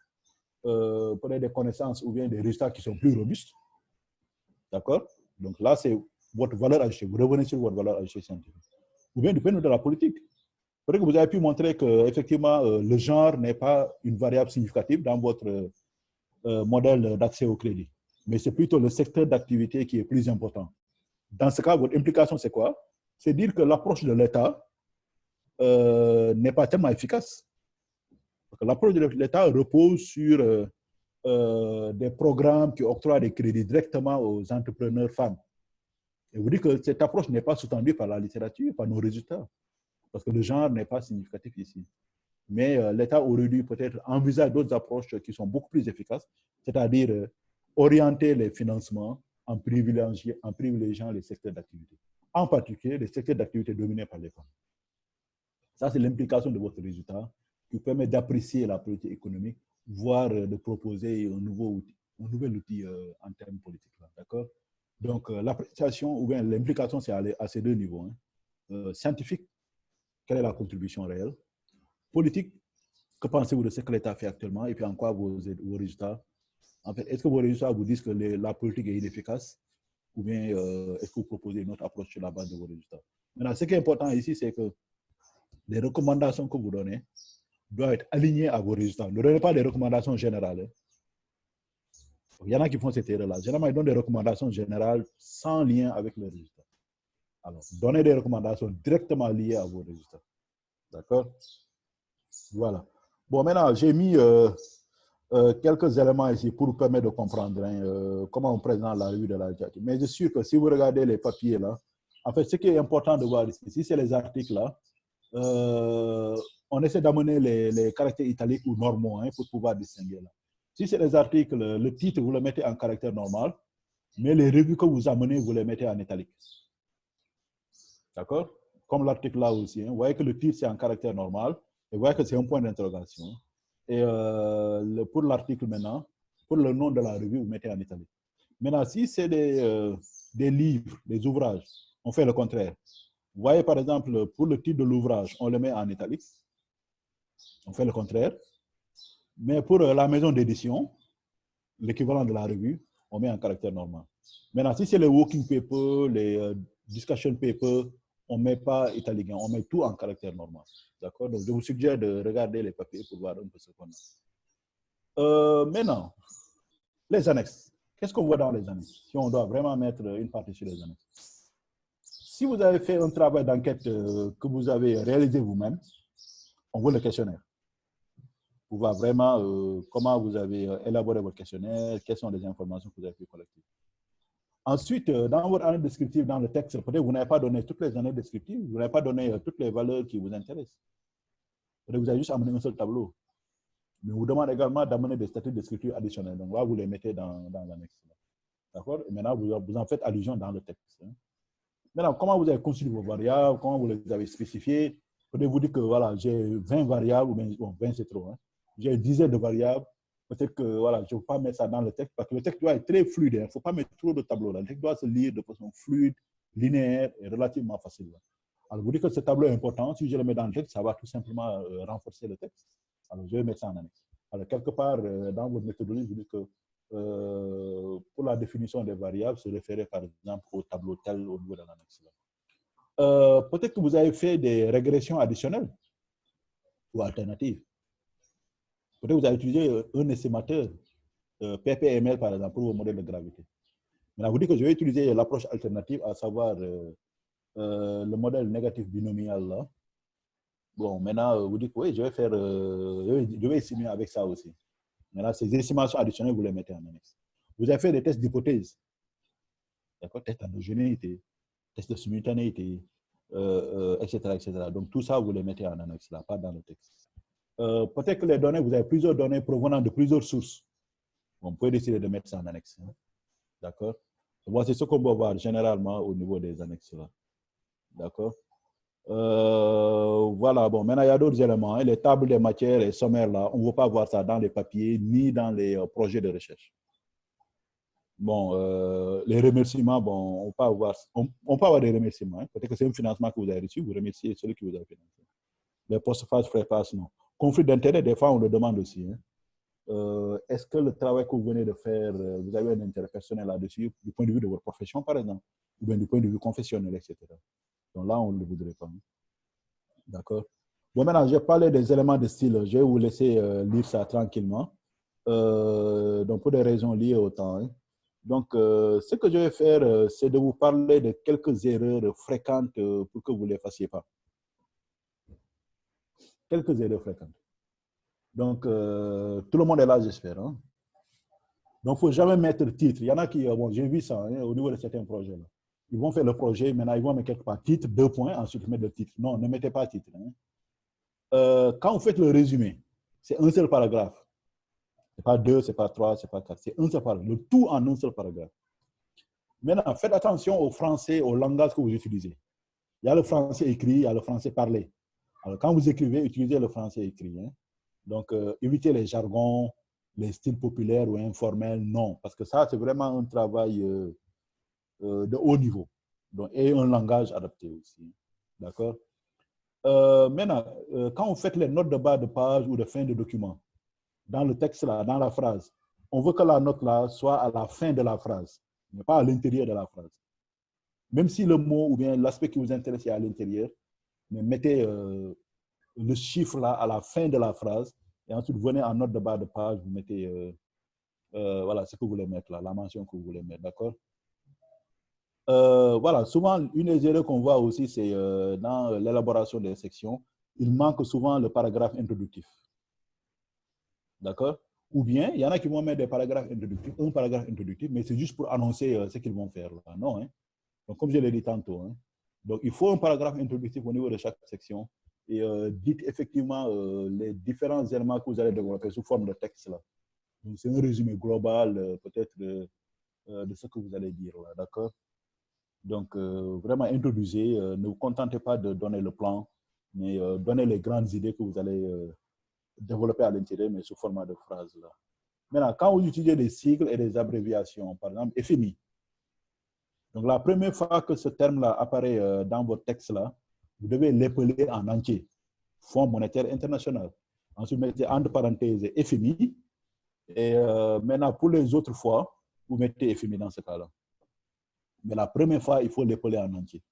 euh des connaissances ou bien des résultats qui sont plus robustes? D'accord? Donc là, c'est votre valeur ajoutée. Vous revenez sur votre valeur ajoutée scientifique. Ou bien du point de vue de la politique. Peut-être que vous avez pu montrer que effectivement euh, le genre n'est pas une variable significative dans votre modèle d'accès au crédit, mais c'est plutôt le secteur d'activité qui est plus important. Dans ce cas, votre implication, c'est quoi? C'est dire que l'approche de l'État n'est pas tellement efficace. L'approche de l'État repose sur des programmes qui octroient des crédits directement aux entrepreneurs femmes. Et vous dites que cette approche n'est pas soutenue par la littérature, par nos résultats parce que le genre n'est pas significatif ici. Mais euh, l'État aurait dû peut-être envisager d'autres approches qui sont beaucoup plus efficaces, c'est-à-dire euh, orienter les financements en privilégiant les secteurs d'activité. En particulier, les secteurs d'activité dominés par les femmes. Ça, c'est l'implication de votre résultat qui permet d'apprécier la politique économique, voire euh, de proposer un, nouveau outil, un nouvel outil en termes politiques. D'accord? Donc, l'appréciation ou bien l'implication, c'est à, ces deux niveaux. Hein. scientifique quelle est la contribution réelle? Politique, que pensez-vous de ce que l'État fait actuellement? Et puis en quoi vos, résultats? Est-ce que vos résultats vous disent que la politique est inefficace? Ou bien euh, est-ce que vous proposez une autre approche sur la base de vos résultats? Maintenant, ce qui est important ici, c'est que les recommandations que vous donnez doivent être alignées à vos résultats. Ne donnez pas des recommandations générales. Hein. Il y en a qui font cette erreur-là. Généralement, ils donnent des recommandations générales sans lien avec les résultats. Alors, donnez des recommandations directement liées à vos résultats. D'accord? Voilà. Bon, maintenant, j'ai mis euh, euh, quelques éléments ici pour vous permettre de comprendre hein, euh, comment on présente la revue de la littérature. Mais je suis sûr que si vous regardez les papiers là, en fait, ce qui est important de voir ici, c'est les articles là, on essaie d'amener les, caractères italiques ou normaux hein, pour pouvoir distinguer là. Si c'est les articles, le titre, vous le mettez en caractère normal, mais les revues que vous amenez, vous les mettez en italique. D'accord? Comme l'article là aussi. Hein. Vous voyez que le titre, c'est en caractère normal. Et vous voyez que c'est un point d'interrogation. Et euh, pour l'article maintenant, pour le nom de la revue, vous mettez en italique. Maintenant, si c'est des, euh, des livres, des ouvrages, on fait le contraire. Vous voyez, par exemple, pour le titre de l'ouvrage, on le met en italique. On fait le contraire. Mais pour euh, la maison d'édition, l'équivalent de la revue, on met en caractère normal. Maintenant, si c'est les walking papers, les discussion papers, on ne met pas italien, on met tout en caractère normal. D'accord? Donc, je vous suggère de regarder les papiers pour voir un peu ce qu'on a. Euh, maintenant, les annexes. Qu'est-ce qu'on voit dans les annexes? Si on doit vraiment mettre une partie sur les annexes. Si vous avez fait un travail d'enquête euh, que vous avez réalisé vous-même, on voit le questionnaire. Pour voir vraiment euh, comment vous avez élaboré votre questionnaire, quelles sont les informations que vous avez pu collecter. Ensuite, euh, dans votre année descriptive, dans le texte, peut-être vous n'avez pas donné toutes les années descriptives, vous n'avez pas donné euh, toutes les valeurs qui vous intéressent. Vous avez juste amené un seul tableau. Mais vous demande également d'amener des statuts descriptifs additionnels. Donc là, vous les mettez dans, dans l'annexe. D'accord? Et maintenant, vous, vous, en faites allusion dans le texte. Hein. Maintenant, comment vous avez construit vos variables, comment vous les avez spécifiées Peut-être vous dire que voilà, j'ai 20 variables, bien, bon, 20 c'est trop. Hein. J'ai une dizaine de variables, Peut-être que voilà, je ne veux pas mettre ça dans le texte parce que le texte doit être très fluide. Il hein. ne faut pas mettre trop de tableaux. Le texte doit se lire de façon fluide, linéaire et relativement facile. Alors, vous dites que ce tableau est important. Si je le mets dans le texte, ça va tout simplement euh, renforcer le texte. Alors, je vais mettre ça en annexe. Alors, quelque part, euh, dans votre méthodologie, vous dites que euh, pour la définition des variables, se référer par exemple au tableau tel au niveau de l'annexe. Peut-être que vous avez fait des régressions additionnelles ou alternatives. Peut-être vous avez utilisé euh, un estimateur, euh, PPML par exemple, pour vos modèles de gravité. Maintenant, vous dites que je vais utiliser l'approche alternative, à savoir euh, le modèle négatif binomial. Bon, maintenant, vous dites, oui, je vais faire, je vais estimer avec ça aussi. Maintenant, ces estimations additionnelles, vous les mettez en annexe. Vous avez fait des tests d'hypothèse. D'accord Test d'endogénéité, test de simultanéité, etc., etc. Donc, tout ça, vous les mettez en annexe, là, pas dans le texte. Peut-être que les données, vous avez plusieurs données provenant de plusieurs sources. On peut décider de mettre ça en annexe. Hein. D'accord? Voici ce qu'on va voir généralement au niveau des annexes. D'accord? Euh, Voilà, bon, maintenant il y a d'autres éléments. Hein. Les tables des matières et sommaires, là, on ne veut pas voir ça dans les papiers ni dans les euh, projets de recherche. Bon, euh, les remerciements, bon, on peut avoir, avoir des remerciements. Hein. Peut-être que c'est un financement que vous avez reçu, vous remerciez celui qui vous a financé. Les post-phase, frais passe, non. Conflit d'intérêt, des fois, on le demande aussi. Hein. Euh, est-ce que le travail que vous venez de faire, euh, vous avez un intérêt personnel là-dessus, du point de vue de votre profession, par exemple, ou bien du point de vue confessionnel, etc. Donc là, on ne le voudrait pas. Hein. D'accord? Bon, maintenant, j'ai parlé des éléments de style. Je vais vous laisser lire ça tranquillement. donc, pour des raisons liées au temps. Donc, ce que je vais faire, c'est de vous parler de quelques erreurs fréquentes pour que vous ne les fassiez pas. Quelques erreurs fréquentes. Donc, euh, tout le monde est là, j'espère. Hein. Donc, il ne faut jamais mettre titre. Il y en a qui, euh, bon, j'ai vu ça hein, au niveau de certains projets. Là. Ils vont faire le projet, maintenant ils vont mettre quelque part titre, deux points, ensuite mettre le titre. Non, ne mettez pas titre. Hein. Euh, quand vous faites le résumé, c'est un seul paragraphe. Ce n'est pas deux, ce n'est pas trois, ce n'est pas quatre. C'est un seul paragraphe. Le tout en un seul paragraphe. Maintenant, faites attention au français, au langage que vous utilisez. Il y a le français écrit, il y a le français parlé. Alors, quand vous écrivez, utilisez le français écrit. Hein. Donc, euh, éviter les jargons, les styles populaires ou informels, non. Parce que ça, c'est vraiment un travail euh, euh, de haut niveau. Donc, et un langage adapté aussi. D'accord? Maintenant, quand vous faites les notes de bas de page ou de fin de document, dans le texte là, dans la phrase, on veut que la note là soit à la fin de la phrase, mais pas à l'intérieur de la phrase. Même si le mot ou bien l'aspect qui vous intéresse est à l'intérieur, mais mettez le chiffre là à la fin de la phrase et ensuite vous venez en note de bas de page, vous mettez euh, euh, voilà ce que vous voulez mettre là, la mention que vous voulez mettre, d'accord? Euh, Voilà, souvent une des erreurs qu'on voit aussi, c'est dans l'élaboration des sections, il manque souvent le paragraphe introductif. D'accord? Ou bien, il y en a qui vont mettre des paragraphes introductifs, un paragraphe introductif, mais c'est juste pour annoncer ce qu'ils vont faire. Là. Non, hein? Donc, comme je l'ai dit tantôt, hein? donc il faut un paragraphe introductif au niveau de chaque section et euh, dites effectivement euh, les différents éléments que vous allez développer sous forme de texte. là. C'est un résumé global euh, peut-être de, de, ce que vous allez dire là, d'accord? Donc, vraiment introduisez, ne vous contentez pas de donner le plan, mais donnez les grandes idées que vous allez développer à l'intérieur, mais sous format de phrases. Là. Maintenant, quand vous utilisez des sigles et des abréviations, par exemple, FMI. Donc, la première fois que ce terme-là apparaît dans votre texte, là, vous devez l'épeler en entier. Fonds monétaire international. Ensuite, mettez entre parenthèses FMI. Et euh, maintenant, pour les autres fois, vous mettez FMI dans ce cas-là. Mais la première fois, il faut l'épeler en entier.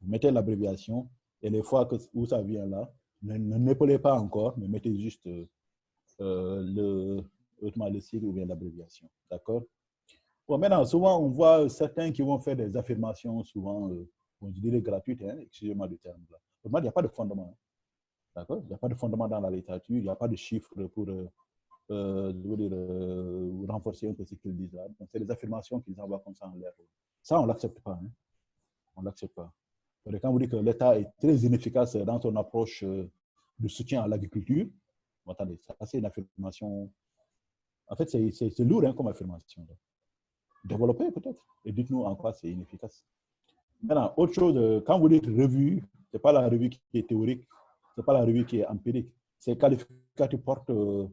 Vous mettez l'abréviation et les fois où ça vient là, ne, n'épelez pas encore, mais mettez juste euh, le, le sigle ou bien l'abréviation. D'accord? Bon, maintenant, souvent, on voit certains qui vont faire des affirmations, souvent, euh, je dirais gratuite, hein, excusez-moi du terme. Là. il n'y a pas de fondement. Hein. D'accord? Il n'y a pas de fondement dans la littérature, il n'y a pas de chiffres pour euh, euh, euh, renforcer un peu ce qu'ils disent. Donc, c'est des affirmations qu'ils envoient comme ça en l'air. Ça, on ne l'accepte pas. Hein. On ne l'accepte pas. Quand vous dites que l'État est très inefficace dans son approche de soutien à l'agriculture, attendez, c'est une affirmation. En fait, c'est lourd hein, comme affirmation. Développez peut-être. Et dites-nous en quoi c'est inefficace. Maintenant, autre chose, euh, quand vous dites revue, ce n'est pas la revue qui est théorique, ce n'est pas la revue qui est empirique. Ces qualificatifs portent, euh,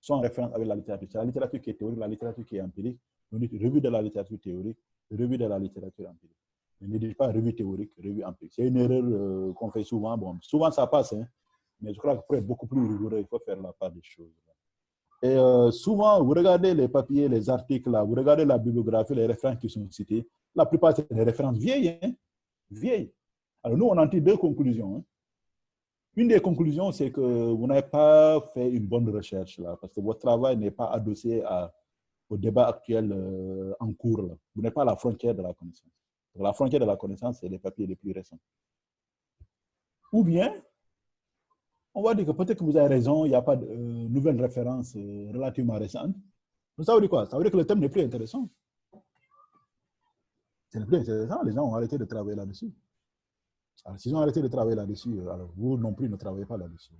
sont en référence avec la littérature. C'est la littérature qui est théorique, la littérature qui est empirique. Vous dites revue de la littérature théorique, revue de la littérature empirique. Ne dites pas revue théorique, revue empirique. C'est une erreur euh, qu'on fait souvent. Bon, souvent, ça passe, hein, mais je crois que pour être beaucoup plus rigoureux, il faut faire la part des choses. Et souvent, vous regardez les papiers, les articles, là, vous regardez la bibliographie, les références qui sont cités, la plupart, c'est des références vieilles. Hein? Vieilles. Alors, nous, on en tire deux conclusions. Hein. Une des conclusions, c'est que vous n'avez pas fait une bonne recherche, là, parce que votre travail n'est pas adossé au débat actuel euh, en cours. Vous n'êtes pas à la frontière de la connaissance. La frontière de la connaissance, c'est les papiers les plus récents. Ou bien, on va dire que peut-être que vous avez raison, il n'y a pas de euh, nouvelles références euh, relativement récentes. Mais ça veut dire quoi? Ça veut dire que le thème n'est plus intéressant. Ce n'est plus intéressant, les gens ont arrêté de travailler là-dessus. Alors, s'ils ont arrêté de travailler là-dessus, euh, alors vous non plus ne travaillez pas là-dessus.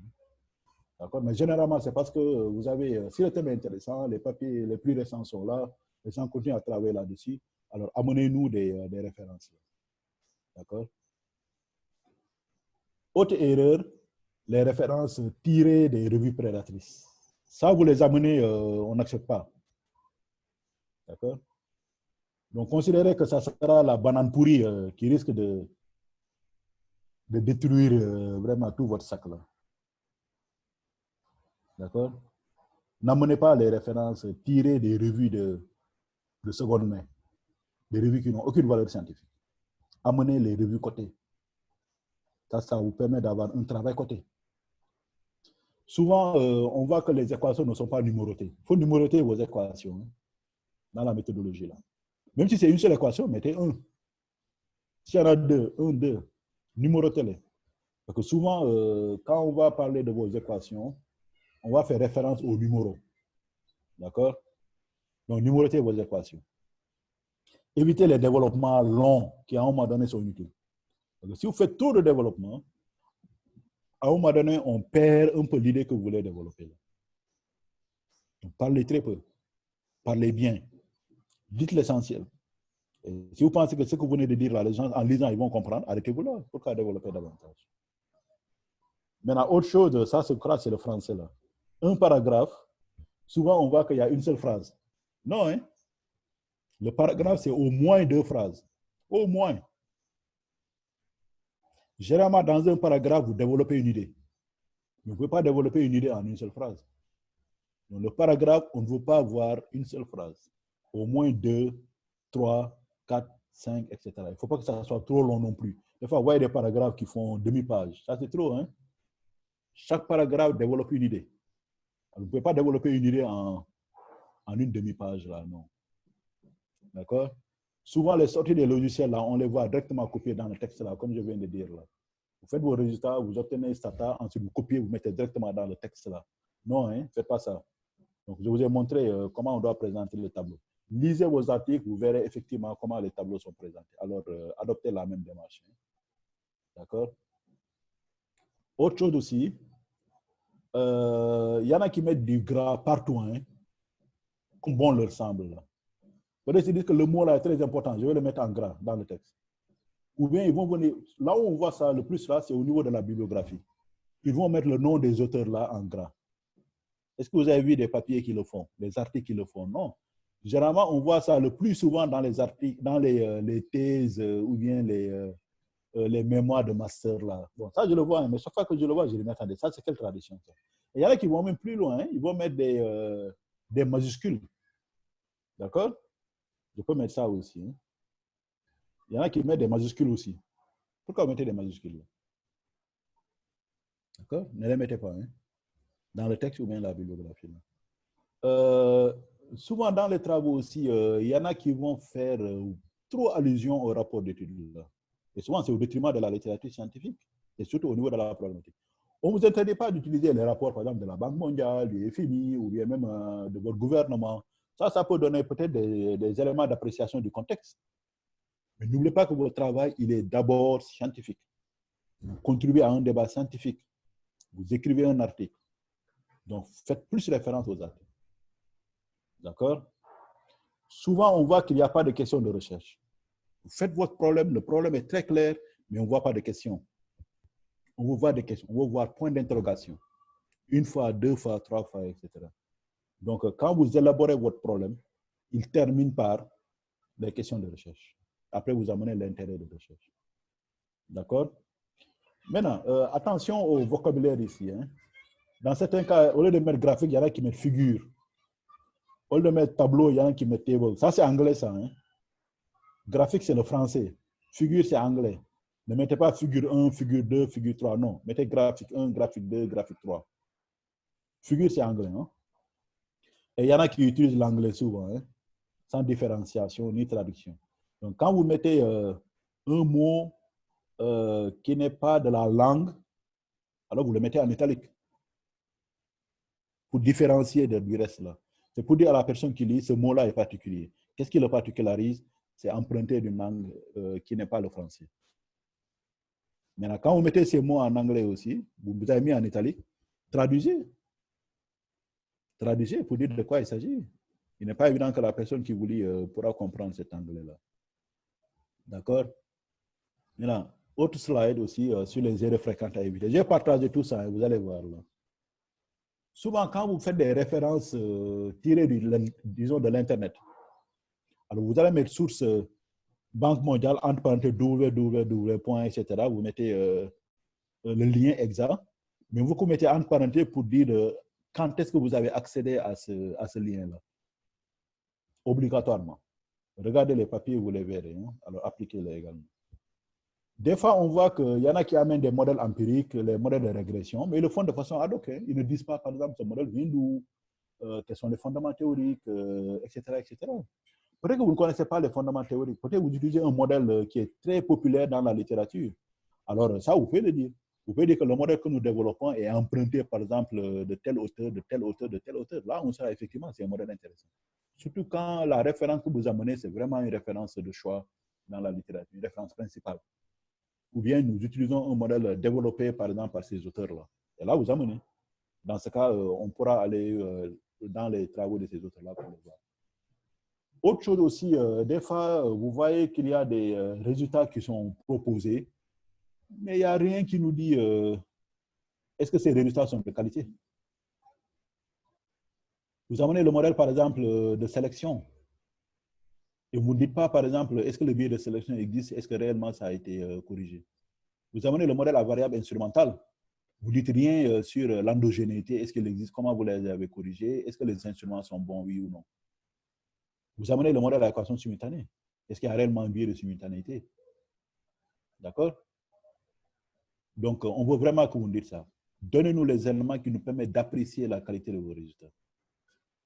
D'accord? Mais généralement, c'est parce que vous avez, si le thème est intéressant, les papiers les plus récents sont là, les gens continuent à travailler là-dessus, alors amenez-nous des, des références. D'accord? Autre erreur, les références tirées des revues prédatrices. Ça, vous les amenez, euh, on n'accepte pas. D'accord? Donc, considérez que ça sera la banane pourrie euh, qui risque de, de détruire euh, vraiment tout votre sac là. D'accord? N'amenez pas les références tirées des revues de, de seconde main, des revues qui n'ont aucune valeur scientifique. Amenez les revues cotées. Ça, ça vous permet d'avoir un travail côté souvent, euh, on voit que les équations ne sont pas numérotées. Il faut numéroter vos équations hein, dans la méthodologie. là. Même si c'est une seule équation, mettez 1. S'il y en a deux, 1, 2, numérotez-les. Parce que souvent, euh, quand on va parler de vos équations, on va faire référence aux numéros. D'accord? Donc, numérotez vos équations. Évitez les développements longs qui, à un moment donné, sont inutiles. Si vous faites trop de développement, à un moment donné, on perd un peu l'idée que vous voulez développer. Parlez très peu. Parlez bien. Dites l'essentiel. Si vous pensez que ce que vous venez de dire là, les gens, en lisant, ils vont comprendre, arrêtez-vous là. Pourquoi développer davantage? Maintenant, autre chose, ça, c'est le français là. Un paragraphe, souvent on voit qu'il y a une seule phrase. Non, hein? Le paragraphe, c'est au moins deux phrases. Au moins. Généralement, dans un paragraphe, vous développez une idée. Vous ne pouvez pas développer une idée en une seule phrase. Dans le paragraphe, on ne veut pas avoir une seule phrase. Au moins deux, trois, quatre, cinq, etc. Il ne faut pas que ça soit trop long non plus. Des fois, vous voyez des paragraphes qui font demi-page. Ça, c'est trop. Hein? Chaque paragraphe développe une idée. vous ne pouvez pas développer une idée en, en une demi-page, là, non. D'accord? Souvent, les sorties des logiciels, là, on les voit directement copiées dans le texte, là, comme je viens de dire. Vous faites vos résultats, vous obtenez Stata, ensuite vous copiez, vous mettez directement dans le texte. là. Non, hein, faites pas ça. Donc, je vous ai montré euh, comment on doit présenter le tableau. Lisez vos articles, vous verrez effectivement comment les tableaux sont présentés. Alors, euh, adoptez la même démarche. Hein. D'accord? Autre chose aussi, il euh, y en a qui mettent du gras partout, hein, comme bon leur semble. Peut-être qu'ils disent que le mot là est très important, je vais le mettre en gras dans le texte. Ou bien ils vont venir, là où on voit ça le plus là, c'est au niveau de la bibliographie. Ils vont mettre le nom des auteurs là en gras. Est-ce que vous avez vu des papiers qui le font, des articles qui le font? Non. Généralement, on voit ça le plus souvent dans les articles, dans les, euh, thèses euh, ou bien les, euh, les mémoires de master là. Bon, ça je le vois, hein, mais chaque fois que je le vois, je le mets, attendez, ça c'est quelle tradition il y en a qui vont même plus loin, hein. ils vont mettre des majuscules. D'accord? Je peux mettre ça aussi. Hein. Il y en a qui mettent des majuscules aussi. Pourquoi vous mettez des majuscules? D'accord? Ne les mettez pas. Hein? Dans le texte ou bien la bibliographie. Euh, souvent dans les travaux aussi, euh, il y en a qui vont faire euh, trop allusion au rapport d'études. Et souvent, c'est au détriment de la littérature scientifique, et surtout au niveau de la problématique. On ne vous interdit pas d'utiliser les rapports, par exemple, de la Banque mondiale, du FMI, ou bien même de votre gouvernement, ça, ça peut donner peut-être des, éléments d'appréciation du contexte. Mais n'oubliez pas que votre travail, il est d'abord scientifique. Vous contribuez à un débat scientifique. Vous écrivez un article. Donc, faites plus référence aux articles. D'accord? Souvent, on voit qu'il n'y a pas de questions de recherche. Vous faites votre problème, le problème est très clair, mais on ne voit pas de questions. On vous voit des questions, on va voir point d'interrogation. Une fois, deux fois, trois fois, etc. Donc, quand vous élaborez votre problème, il termine par les questions de recherche. Après, vous amenez l'intérêt de recherche. D'accord? Maintenant, euh, attention au vocabulaire ici. Hein. Dans certains cas, au lieu de mettre graphique, il y en a qui mettent figure. Au lieu de mettre tableau, il y en a qui mettent table. Ça, c'est anglais, ça. Hein. Graphique, c'est le français. Figure, c'est anglais. Ne mettez pas figure 1, figure 2, figure 3. Non, mettez graphique 1, graphique 2, graphique 3. Figure, c'est anglais. Hein? Il y en a qui utilisent l'anglais souvent, hein, sans différenciation ni traduction. Donc, quand vous mettez euh, un mot euh, qui n'est pas de la langue, Alors vous le mettez en italique. Pour différencier du reste là. C'est pour dire à la personne qui lit, ce mot-là est particulier. Qu'est-ce qui le particularise? C'est emprunter d'une langue euh, qui n'est pas le français. Maintenant, quand vous mettez ces mots en anglais aussi, vous vous avez mis en italique, traduisez. Traduisez pour dire de quoi il s'agit. Il n'est pas évident que la personne qui vous lit euh, pourra comprendre cet anglais-là. D'accord? Maintenant, autre slide aussi euh, sur les erreurs fréquentes à éviter. J'ai partagé tout ça, hein, vous allez voir là. Souvent, quand vous faites des références euh, tirées du, disons, de l'Internet, alors vous allez mettre source Banque mondiale, entre parenthèses, www, etc. Vous mettez le lien exact, mais vous mettez entre parenthèses pour dire quand est-ce que vous avez accédé à ce, lien-là? Obligatoirement. Regardez les papiers, vous les verrez. Hein. Alors, appliquez-les également. Des fois, on voit qu'il y en a qui amènent des modèles empiriques, les modèles de régression, mais ils le font de façon ad hoc. Hein. Ils ne disent pas, par exemple, ce modèle vient d'où, quels sont les fondements théoriques, etc., etc. Peut-être que vous ne connaissez pas les fondements théoriques. Peut-être que vous utilisez un modèle euh, qui est très populaire dans la littérature. Alors, ça, vous pouvez le dire. Vous pouvez dire que le modèle que nous développons est emprunté, par exemple, de tel auteur, de tel auteur, de tel auteur. Là, on sera effectivement, c'est un modèle intéressant. Surtout quand la référence que vous amenez, c'est vraiment une référence de choix dans la littérature, une référence principale. Ou bien nous utilisons un modèle développé, par exemple, par ces auteurs-là. Et là, vous amenez. Dans ce cas, euh, on pourra aller euh, dans les travaux de ces auteurs-là pour le voir. Autre chose aussi, euh, des fois, vous voyez qu'il y a des résultats qui sont proposés, mais il n'y a rien qui nous dit est-ce que ces résultats sont de qualité? Vous amenez le modèle, par exemple, de sélection. Et vous ne dites pas, par exemple, est-ce que le biais de sélection existe, est-ce que réellement ça a été corrigé? Vous amenez le modèle à variable instrumentale. Vous ne dites rien sur l'endogénéité, est-ce qu'il existe, comment vous les avez corrigés, est-ce que les instruments sont bons, oui ou non? Vous amenez le modèle à l'équation simultanée. Est-ce qu'il y a réellement un biais de simultanéité? D'accord? Donc, on veut vraiment que vous nous dites ça. Donnez-nous les éléments qui nous permettent d'apprécier la qualité de vos résultats.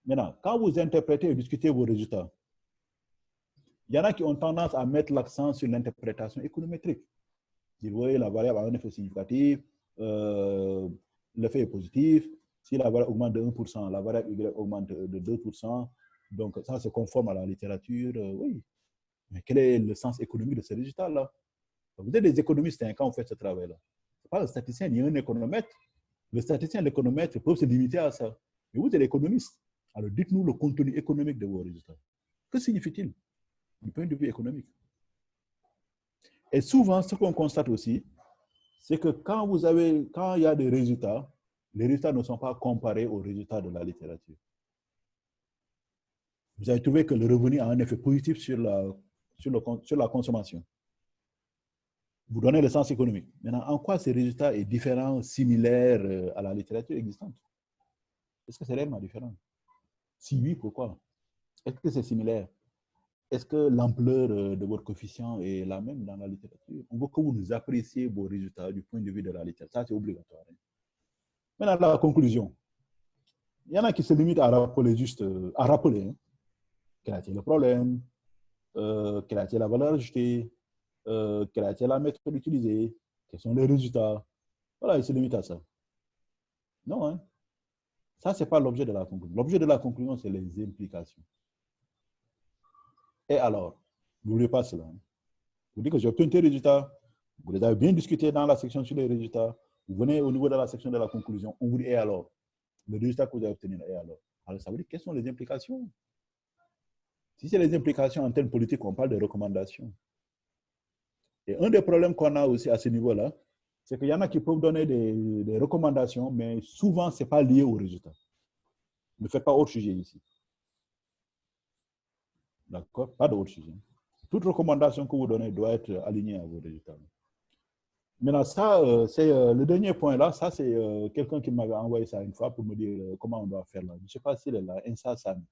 Maintenant, quand vous interprétez et discutez vos résultats, il y en a qui ont tendance à mettre l'accent sur l'interprétation économétrique. Vous voyez, la variable a un effet significatif, euh, l'effet est positif. Si la variable augmente de 1%, la variable Y augmente de 2%, donc, ça, c'est conforme à la littérature, euh, oui. Mais quel est le sens économique de ce résultat-là Vous êtes des économistes hein, quand vous faites ce travail-là. N'est pas le statisticien ni un économètre. Le statisticien et l'économètre peuvent se limiter à ça. Mais vous êtes économiste. Alors, dites-nous le contenu économique de vos résultats. Que signifie-t-il du point de vue économique? Et souvent, ce qu'on constate aussi, c'est que quand, vous avez, quand il y a des résultats, les résultats ne sont pas comparés aux résultats de la littérature vous avez trouvé que le revenu a un effet positif sur la, sur la consommation. Vous donnez le sens économique. Maintenant, en quoi ces résultats est différent, similaire euh, à la littérature existante? Est-ce que c'est réellement différent? Si oui, pourquoi? Est-ce que c'est similaire? Est-ce que l'ampleur euh, de votre coefficient est la même dans la littérature? On veut que vous nous appréciez vos résultats du point de vue de la littérature. Ça, c'est obligatoire. Hein. Maintenant, la conclusion. Il y en a qui se limitent à rappeler juste, euh, à rappeler, hein, quel a été le problème, euh, quelle a été la valeur ajoutée, euh, quelle a été la méthode utilisée, quels sont les résultats? Voilà, il se limite à ça. Non, hein? Ça, ce n'est pas l'objet de la conclusion. L'objet de la conclusion, c'est les implications. Et alors, n'oubliez pas cela. Hein. Vous dites que j'ai obtenu tes résultats, vous les avez bien discutés dans la section sur les résultats, vous venez au niveau de la section de la conclusion, on vous dit, et alors? Le résultat que vous avez obtenu, et alors? Alors, ça veut dire, quelles sont les implications? Si c'est les implications en termes politiques, on parle de recommandations. Et un des problèmes qu'on a aussi à ce niveau-là, c'est qu'il y en a qui peuvent donner des, recommandations, mais souvent, ce n'est pas lié au résultat. Ne faites pas autre sujet ici. D'accord? Pas d'autre sujet. Toute recommandation que vous donnez doit être alignée à vos résultats. Maintenant, ça, euh, c'est euh, le dernier point là. Ça, c'est euh, quelqu'un qui m'avait envoyé ça une fois pour me dire comment on doit faire là. Je ne sais pas s'il est là. Insa Sami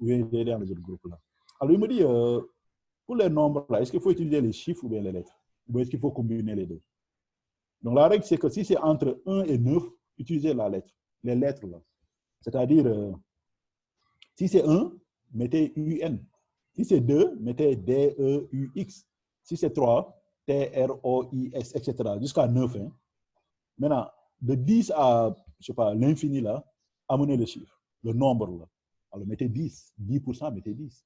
ou il est dans les autres groupes là. Alors il me dit, pour les nombres là, est-ce qu'il faut utiliser les chiffres ou bien les lettres? Ou est-ce qu'il faut combiner les deux? Donc la règle, c'est que si c'est entre 1 et 9, utilisez la lettre, les lettres là. C'est-à-dire, euh, si c'est 1, mettez UN. Si c'est 2, mettez D-E-U-X. Si c'est 3, T-R-O-I-S, etc. Jusqu'à 9. Hein. Maintenant, de 10 à, je sais pas, l'infini, là, amenez le chiffre, le nombre, là. Alors, mettez 10. 10%, mettez 10.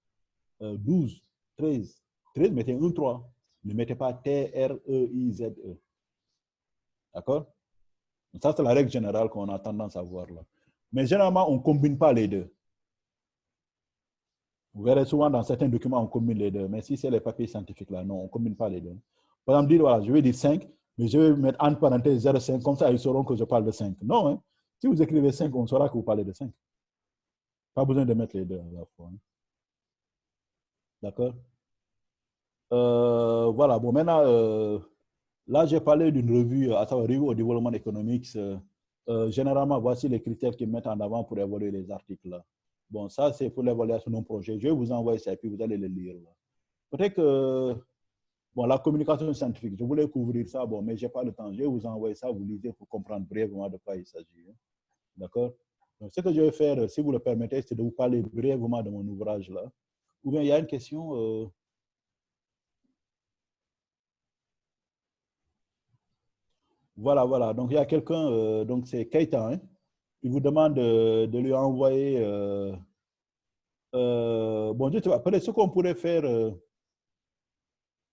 12, 13. 13, mettez un 3. Ne mettez pas T-R-E-I-Z-E. -E. D'accord? Ça, c'est la règle générale qu'on a tendance à voir là. Mais généralement, on ne combine pas les deux. Vous verrez souvent dans certains documents, on combine les deux. Mais si c'est les papiers scientifiques là, non, on ne combine pas les deux. Par exemple, dire, voilà, je vais dire 5, mais je vais mettre entre parenthèses 0,5, comme ça, ils sauront que je parle de 5. Non, hein? si vous écrivez 5, on saura que vous parlez de 5. Pas besoin de mettre les deux à la fois. Hein. D'accord euh, Voilà, bon, maintenant, euh, là, j'ai parlé d'une revue, à savoir Revue au développement économique. Euh, généralement, voici les critères qu'ils mettent en avant pour évaluer les articles. Bon, ça, c'est pour l'évaluation d'un projet. Je vais vous envoyer ça et puis vous allez le lire. Peut-être que, bon, la communication scientifique, je voulais couvrir ça, bon, mais je n'ai pas le temps. Je vais vous envoyer ça, vous lisez pour comprendre brièvement de quoi il s'agit. Hein. D'accord ce que je vais faire, si vous le permettez, c'est de vous parler brièvement de mon ouvrage là. Ou bien il y a une question. Euh... Voilà, voilà. Donc il y a quelqu'un, euh, donc c'est Keita, hein? il vous demande de, de lui envoyer. Euh, euh, bon, pas, peut-être ce qu'on pourrait faire. Euh,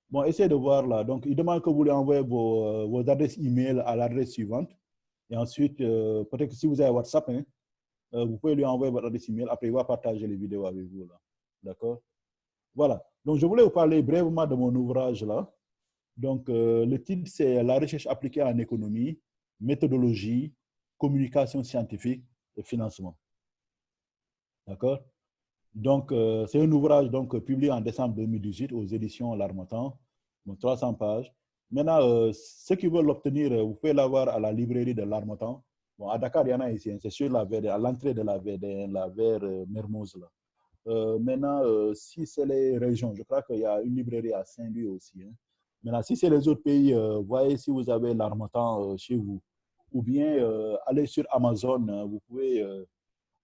bon, essayez de voir là. Donc, il demande que vous lui envoyez vos, euh, adresses email à l'adresse suivante. Et ensuite, euh, peut-être que si vous avez WhatsApp, hein, euh, vous pouvez lui envoyer votre adresse email. Après, il va partager les vidéos avec vous. D'accord? Voilà. Donc, je voulais vous parler brièvement de mon ouvrage là. Donc, euh, le titre, c'est La recherche appliquée en économie, méthodologie, communication scientifique et financement. D'accord? Donc, euh, c'est un ouvrage donc, publié en décembre 2018 aux éditions L'Armatan, donc 300 pages. Maintenant, euh, ceux qui veulent l'obtenir, vous pouvez l'avoir à la librairie de L'Armatan. Bon, à Dakar, il y en a ici, hein. c'est VD, à l'entrée de la VD, la Mermoz. Là. Euh, maintenant, euh, si c'est les régions, je crois qu'il y a une librairie à Saint-Louis aussi. Hein. Maintenant, si c'est les autres pays, euh, voyez si vous avez l'Armatan chez vous. Ou bien, allez sur Amazon, hein, vous pouvez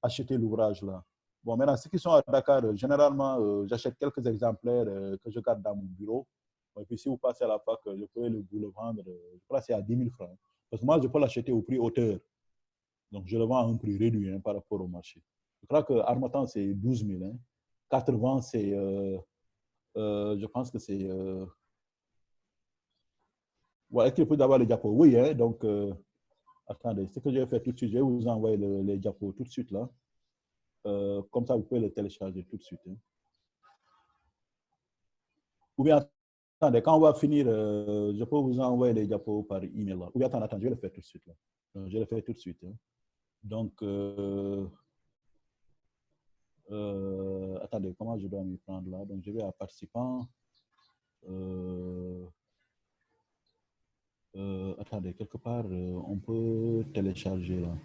acheter l'ouvrage là. Bon, maintenant, ceux qui sont à Dakar, généralement, j'achète quelques exemplaires que je garde dans mon bureau. Et puis, si vous passez à la fac, je peux vous le vendre, je crois que c'est à 10 000 francs. Parce que moi, je peux l'acheter au prix hauteur. Donc, je le vends à un prix réduit hein, par rapport au marché. Je crois que Armatan, c'est 12 000. Hein. 80, c'est. Euh, euh, je pense que c'est. Euh... Ouais, Est-ce qu'il peut avoir les diapos? Oui, hein, donc. Euh, attendez, ce que je vais faire tout de suite, je vais vous envoyer le, les diapos tout de suite là. Comme ça, vous pouvez le télécharger tout de suite. Hein. Ou bien, attendez, quand on va finir, je peux vous envoyer les diapos par email. Là. Ou bien, attendez, attendez, je vais le faire tout de suite. Là. Je vais le faire tout de suite. Hein. Donc, euh, attendez, comment je dois m'y prendre là? Donc, je vais à participants. Euh, euh, attendez, quelque part, on peut télécharger là.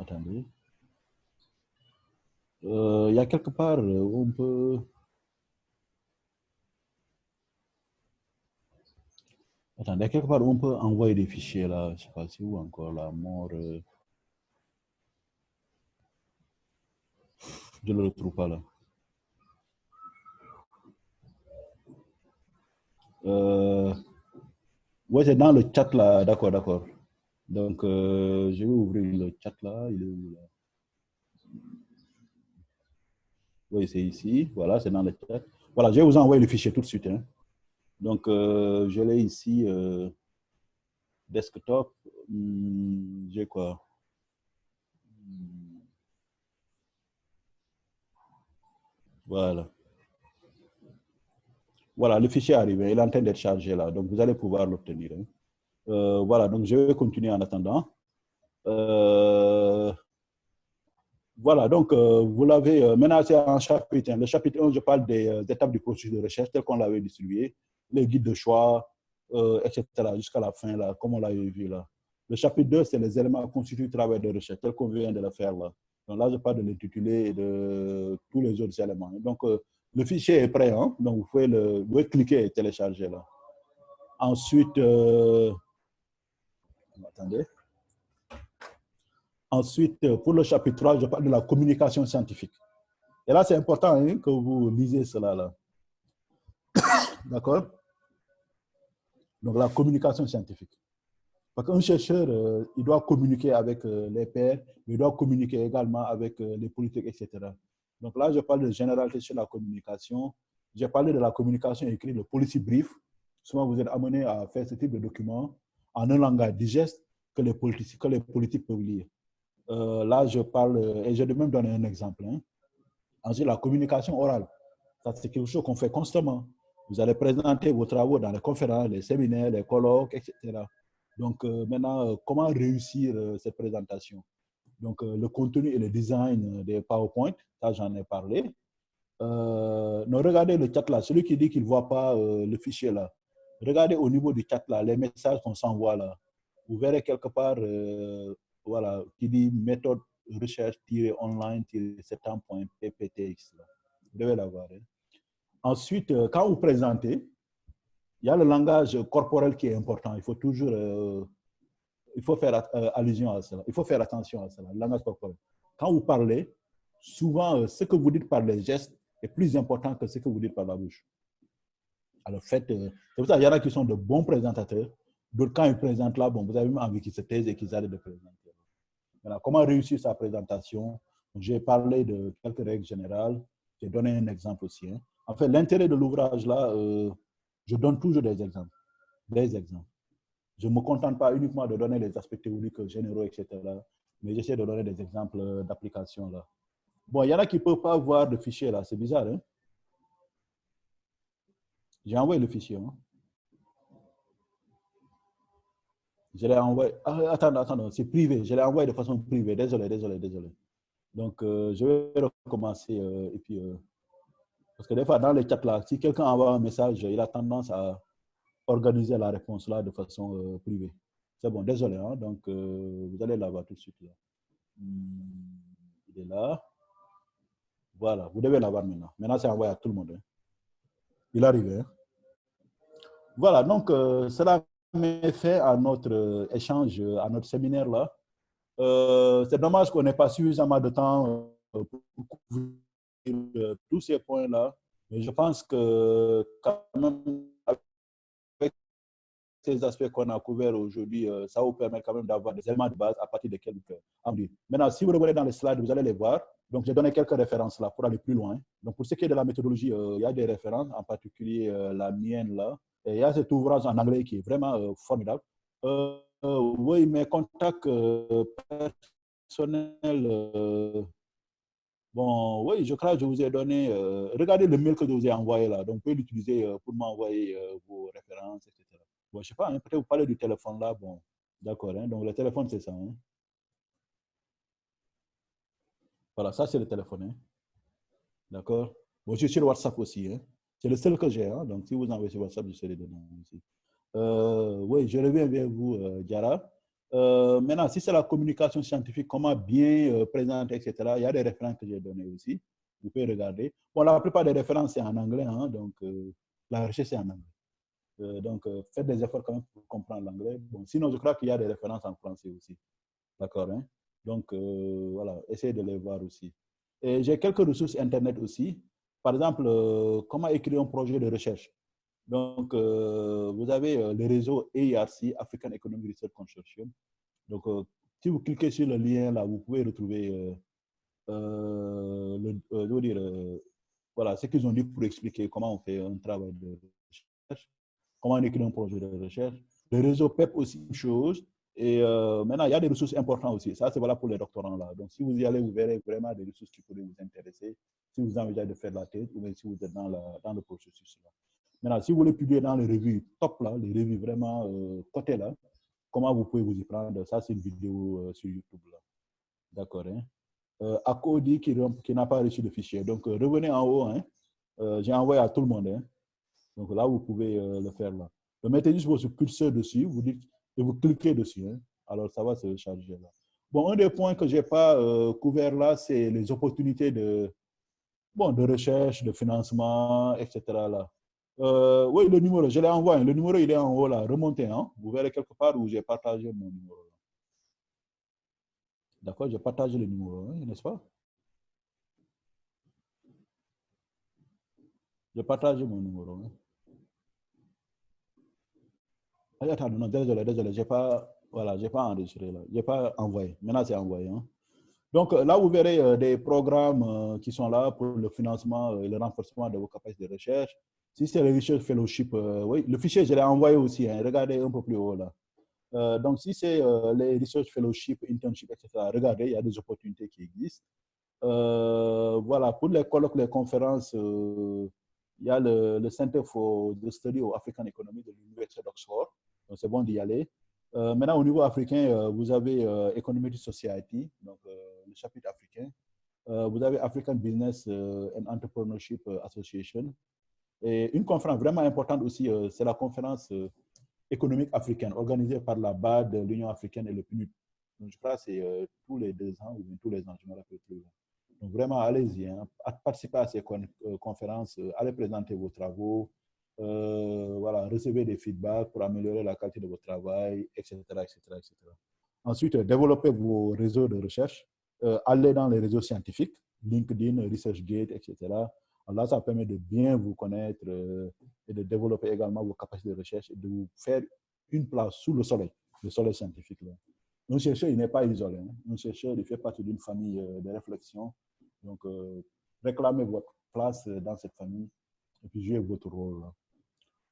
Attendez. Il y a quelque part où on peut... Attendez, quelque part, on peut envoyer des fichiers là, je ne sais pas si où encore la mort. Euh... Je ne le retrouve pas là. Euh... Ouais, c'est dans le chat là, d'accord, d'accord. Donc, euh, je vais ouvrir le chat là, il est où là? Oui, c'est ici, voilà, c'est dans le chat. Voilà, je vais vous envoyer le fichier tout de suite. Hein. Donc, euh, je l'ai ici, euh, desktop. Hmm, J'ai quoi? Voilà. Voilà, le fichier est arrivé. Il est en train d'être chargé là. Donc, vous allez pouvoir l'obtenir. Hein. Euh, voilà, donc je vais continuer en attendant. Voilà, donc vous l'avez. Maintenant, c'est un chapitre. Le chapitre 1, je parle des étapes du processus de recherche tel qu'on l'avait distribué les guides de choix, euh, etc., jusqu'à la fin, là, comme on l'a vu là. Le chapitre 2, c'est les éléments constitués du travail de recherche, tel qu'on vient de le faire là. Donc là, je parle de l'intitulé et de tous les autres éléments. Donc, euh, le fichier est prêt, hein? donc vous pouvez, le, cliquer et télécharger là. Ensuite, euh, attendez. Ensuite, pour le chapitre 3, je parle de la communication scientifique. Et là, c'est important hein, que vous lisez cela là. [coughs] D'accord? Donc, la communication scientifique. Parce qu'un chercheur, euh, il doit communiquer avec euh, les pairs, mais il doit communiquer également avec euh, les politiques, etc. Donc là, je parle de généralité sur la communication. J'ai parlé de la communication écrite, le policy brief. Souvent, vous êtes amené à faire ce type de document en un langage digeste que les politiques, que les politiques peuvent lire. là, je parle, et je vais même donner un exemple. Hein. Ensuite, la communication orale. c'est quelque chose qu'on fait constamment. Vous allez présenter vos travaux dans les conférences, les séminaires, les colloques, etc. Donc euh, maintenant, euh, comment réussir euh, cette présentation? Donc le contenu et le design des PowerPoint, ça j'en ai parlé. non, regardez le chat là, celui qui dit qu'il ne voit pas le fichier là. Regardez au niveau du chat là, les messages qu'on s'envoie là. Vous verrez quelque part, voilà, qui dit méthode recherche-online-7.pptx. Vous devez l'avoir. Hein. Ensuite, quand vous présentez, il y a le langage corporel qui est important. Il faut toujours euh, il faut faire euh, allusion à cela. Il faut faire attention à cela, le langage corporel. Quand vous parlez, souvent, euh, ce que vous dites par les gestes est plus important que ce que vous dites par la bouche. Alors, faites. c'est pour ça qu'il y en a qui sont de bons présentateurs. D'autres, quand ils présentent là, bon, vous avez même envie qu'ils se taisent et qu'ils arrêtent de présenter. Voilà, comment réussir sa présentation? J'ai parlé de quelques règles générales. J'ai donné un exemple aussi. Hein. En fait, l'intérêt de l'ouvrage là, je donne toujours des exemples. Des exemples. Je ne me contente pas uniquement de donner les aspects théoriques généraux, etc. Mais j'essaie de donner des exemples d'application là. Bon, il y en a qui ne peuvent pas voir le fichier là. C'est bizarre, hein? J'ai envoyé le fichier. Hein? Je l'ai envoyé. Ah, attends, attends, c'est privé. Je l'ai envoyé de façon privée. Désolé, désolé, désolé. Donc, euh, je vais recommencer euh, et puis. Euh, parce que des fois, dans les chats là, si quelqu'un envoie un message, il a tendance à organiser la réponse là de façon euh, privée. C'est bon, désolé. Hein, donc, euh, vous allez l'avoir tout de suite. Hmm, il est là. Voilà, vous devez l'avoir maintenant. Maintenant, c'est envoyé à tout le monde. Hein. Il arrive. Hein. Voilà, donc, euh, cela met fait à notre échange, à notre séminaire là. c'est dommage qu'on n'ait pas suffisamment de temps pour tous ces points-là. Mais je pense que quand même, avec ces aspects qu'on a couverts aujourd'hui, euh, ça vous permet quand même d'avoir des éléments de base à partir desquels vous Maintenant, si vous regardez dans les slides, vous allez les voir. Donc, j'ai donné quelques références là pour aller plus loin. Donc, pour ce qui est de la méthodologie, euh, il y a des références, en particulier euh, la mienne là. Et il y a cet ouvrage en anglais qui est vraiment formidable. oui, mes contacts personnels Bon, oui, je crois que je vous ai donné. Euh, regardez le mail que je vous ai envoyé là. Donc, vous pouvez l'utiliser euh, pour m'envoyer euh, vos références, etc. Bon, je sais pas, hein, peut-être vous parlez du téléphone là. Bon, d'accord. Hein, donc, le téléphone, c'est ça. Hein. Voilà, ça, c'est le téléphone. D'accord. Bon, je suis sur WhatsApp aussi. C'est le seul que j'ai. Donc, si vous envoyez sur WhatsApp, je serai dedans aussi. oui, je reviens vers vous, Diara. Euh, maintenant, si c'est la communication scientifique, comment bien euh, présenter, etc., il y a des références que j'ai données aussi. Vous pouvez regarder. Bon, la plupart des références, c'est en anglais, hein, donc euh, la recherche, c'est en anglais. donc, faites des efforts quand même pour comprendre l'anglais. Bon, sinon, je crois qu'il y a des références en français aussi. D'accord hein? Donc, voilà, essayez de les voir aussi. Et j'ai quelques ressources Internet aussi. Par exemple, comment écrire un projet de recherche? Donc, euh, vous avez euh, le réseau ARC, African Economic Research Consortium. Donc, euh, si vous cliquez sur le lien là, vous pouvez retrouver le, je veux dire, voilà, ce qu'ils ont dit pour expliquer comment on fait un travail de recherche, comment on écrit un projet de recherche. Le réseau PEP aussi, une chose. Et maintenant, il y a des ressources importantes aussi. Ça, c'est voilà pour les doctorants là. Donc, si vous y allez, vous verrez vraiment des ressources qui pourraient vous intéresser si vous envisagez de faire la thèse ou si vous êtes dans, la, dans le processus là. Maintenant, si vous voulez publier dans les revues top, là, les revues vraiment euh, côté là, comment vous pouvez vous y prendre? Ça, c'est une vidéo euh, sur YouTube. D'accord. Hein? Euh, qui n'a pas reçu le fichier. Donc, euh, revenez en haut. Hein? J'ai envoyé à tout le monde. Hein? Donc là, vous pouvez le faire là. Le mettez juste votre curseur dessus, vous dites, et vous cliquez dessus. Hein? Alors, ça va se charger là. Bon, un des points que je n'ai pas couvert là, c'est les opportunités de, bon, de recherche, de financement, etc. Là. Euh, oui, le numéro, je l'ai envoyé. Le numéro, il est en haut là. Remontez. Hein? Vous verrez quelque part où j'ai partagé mon numéro. D'accord J'ai partagé le numéro, hein, n'est-ce pas? Je partage mon numéro. Hein. Attends, non, désolé, désolé, j'ai pas, voilà, j'ai pas enregistré là, j'ai pas envoyé. Maintenant, c'est envoyé. Hein. Donc là, vous verrez euh, des programmes euh, qui sont là pour le financement et le renforcement de vos capacités de recherche. Si c'est le Research Fellowship, oui, le fichier, je l'ai envoyé aussi. Hein, regardez un peu plus haut là. Euh, donc, si c'est euh, les research fellowship, internship, etc., regardez, il y a des opportunités qui existent. Euh, voilà, pour les colloques, les conférences, il y a le, Center for the Study of African Economy de l'Université d'Oxford. Donc, c'est bon d'y aller. maintenant, au niveau africain, vous avez Economic Society, donc le chapitre africain. vous avez African Business and Entrepreneurship Association. Et une conférence vraiment importante aussi, c'est la conférence économique africaine organisée par la BAD, l'Union africaine et le PNUD. Je crois que c'est euh, tous les deux ans ou tous les ans, je me rappelle plus. Donc, vraiment, allez-y, hein, participez à ces euh, conférences, euh, allez présenter vos travaux, voilà, recevez des feedbacks pour améliorer la qualité de votre travail, etc. etc., etc. Ensuite, développez vos réseaux de recherche, allez dans les réseaux scientifiques, LinkedIn, ResearchGate, etc. Là, ça permet de bien vous connaître euh, et de développer également vos capacités de recherche et de vous faire une place sous le soleil, le soleil scientifique. Là. Un chercheur, il n'est pas isolé. Hein. Un chercheur, il fait partie d'une famille euh, de réflexion. Donc, euh, réclamez votre place dans cette famille et puis jouez votre rôle.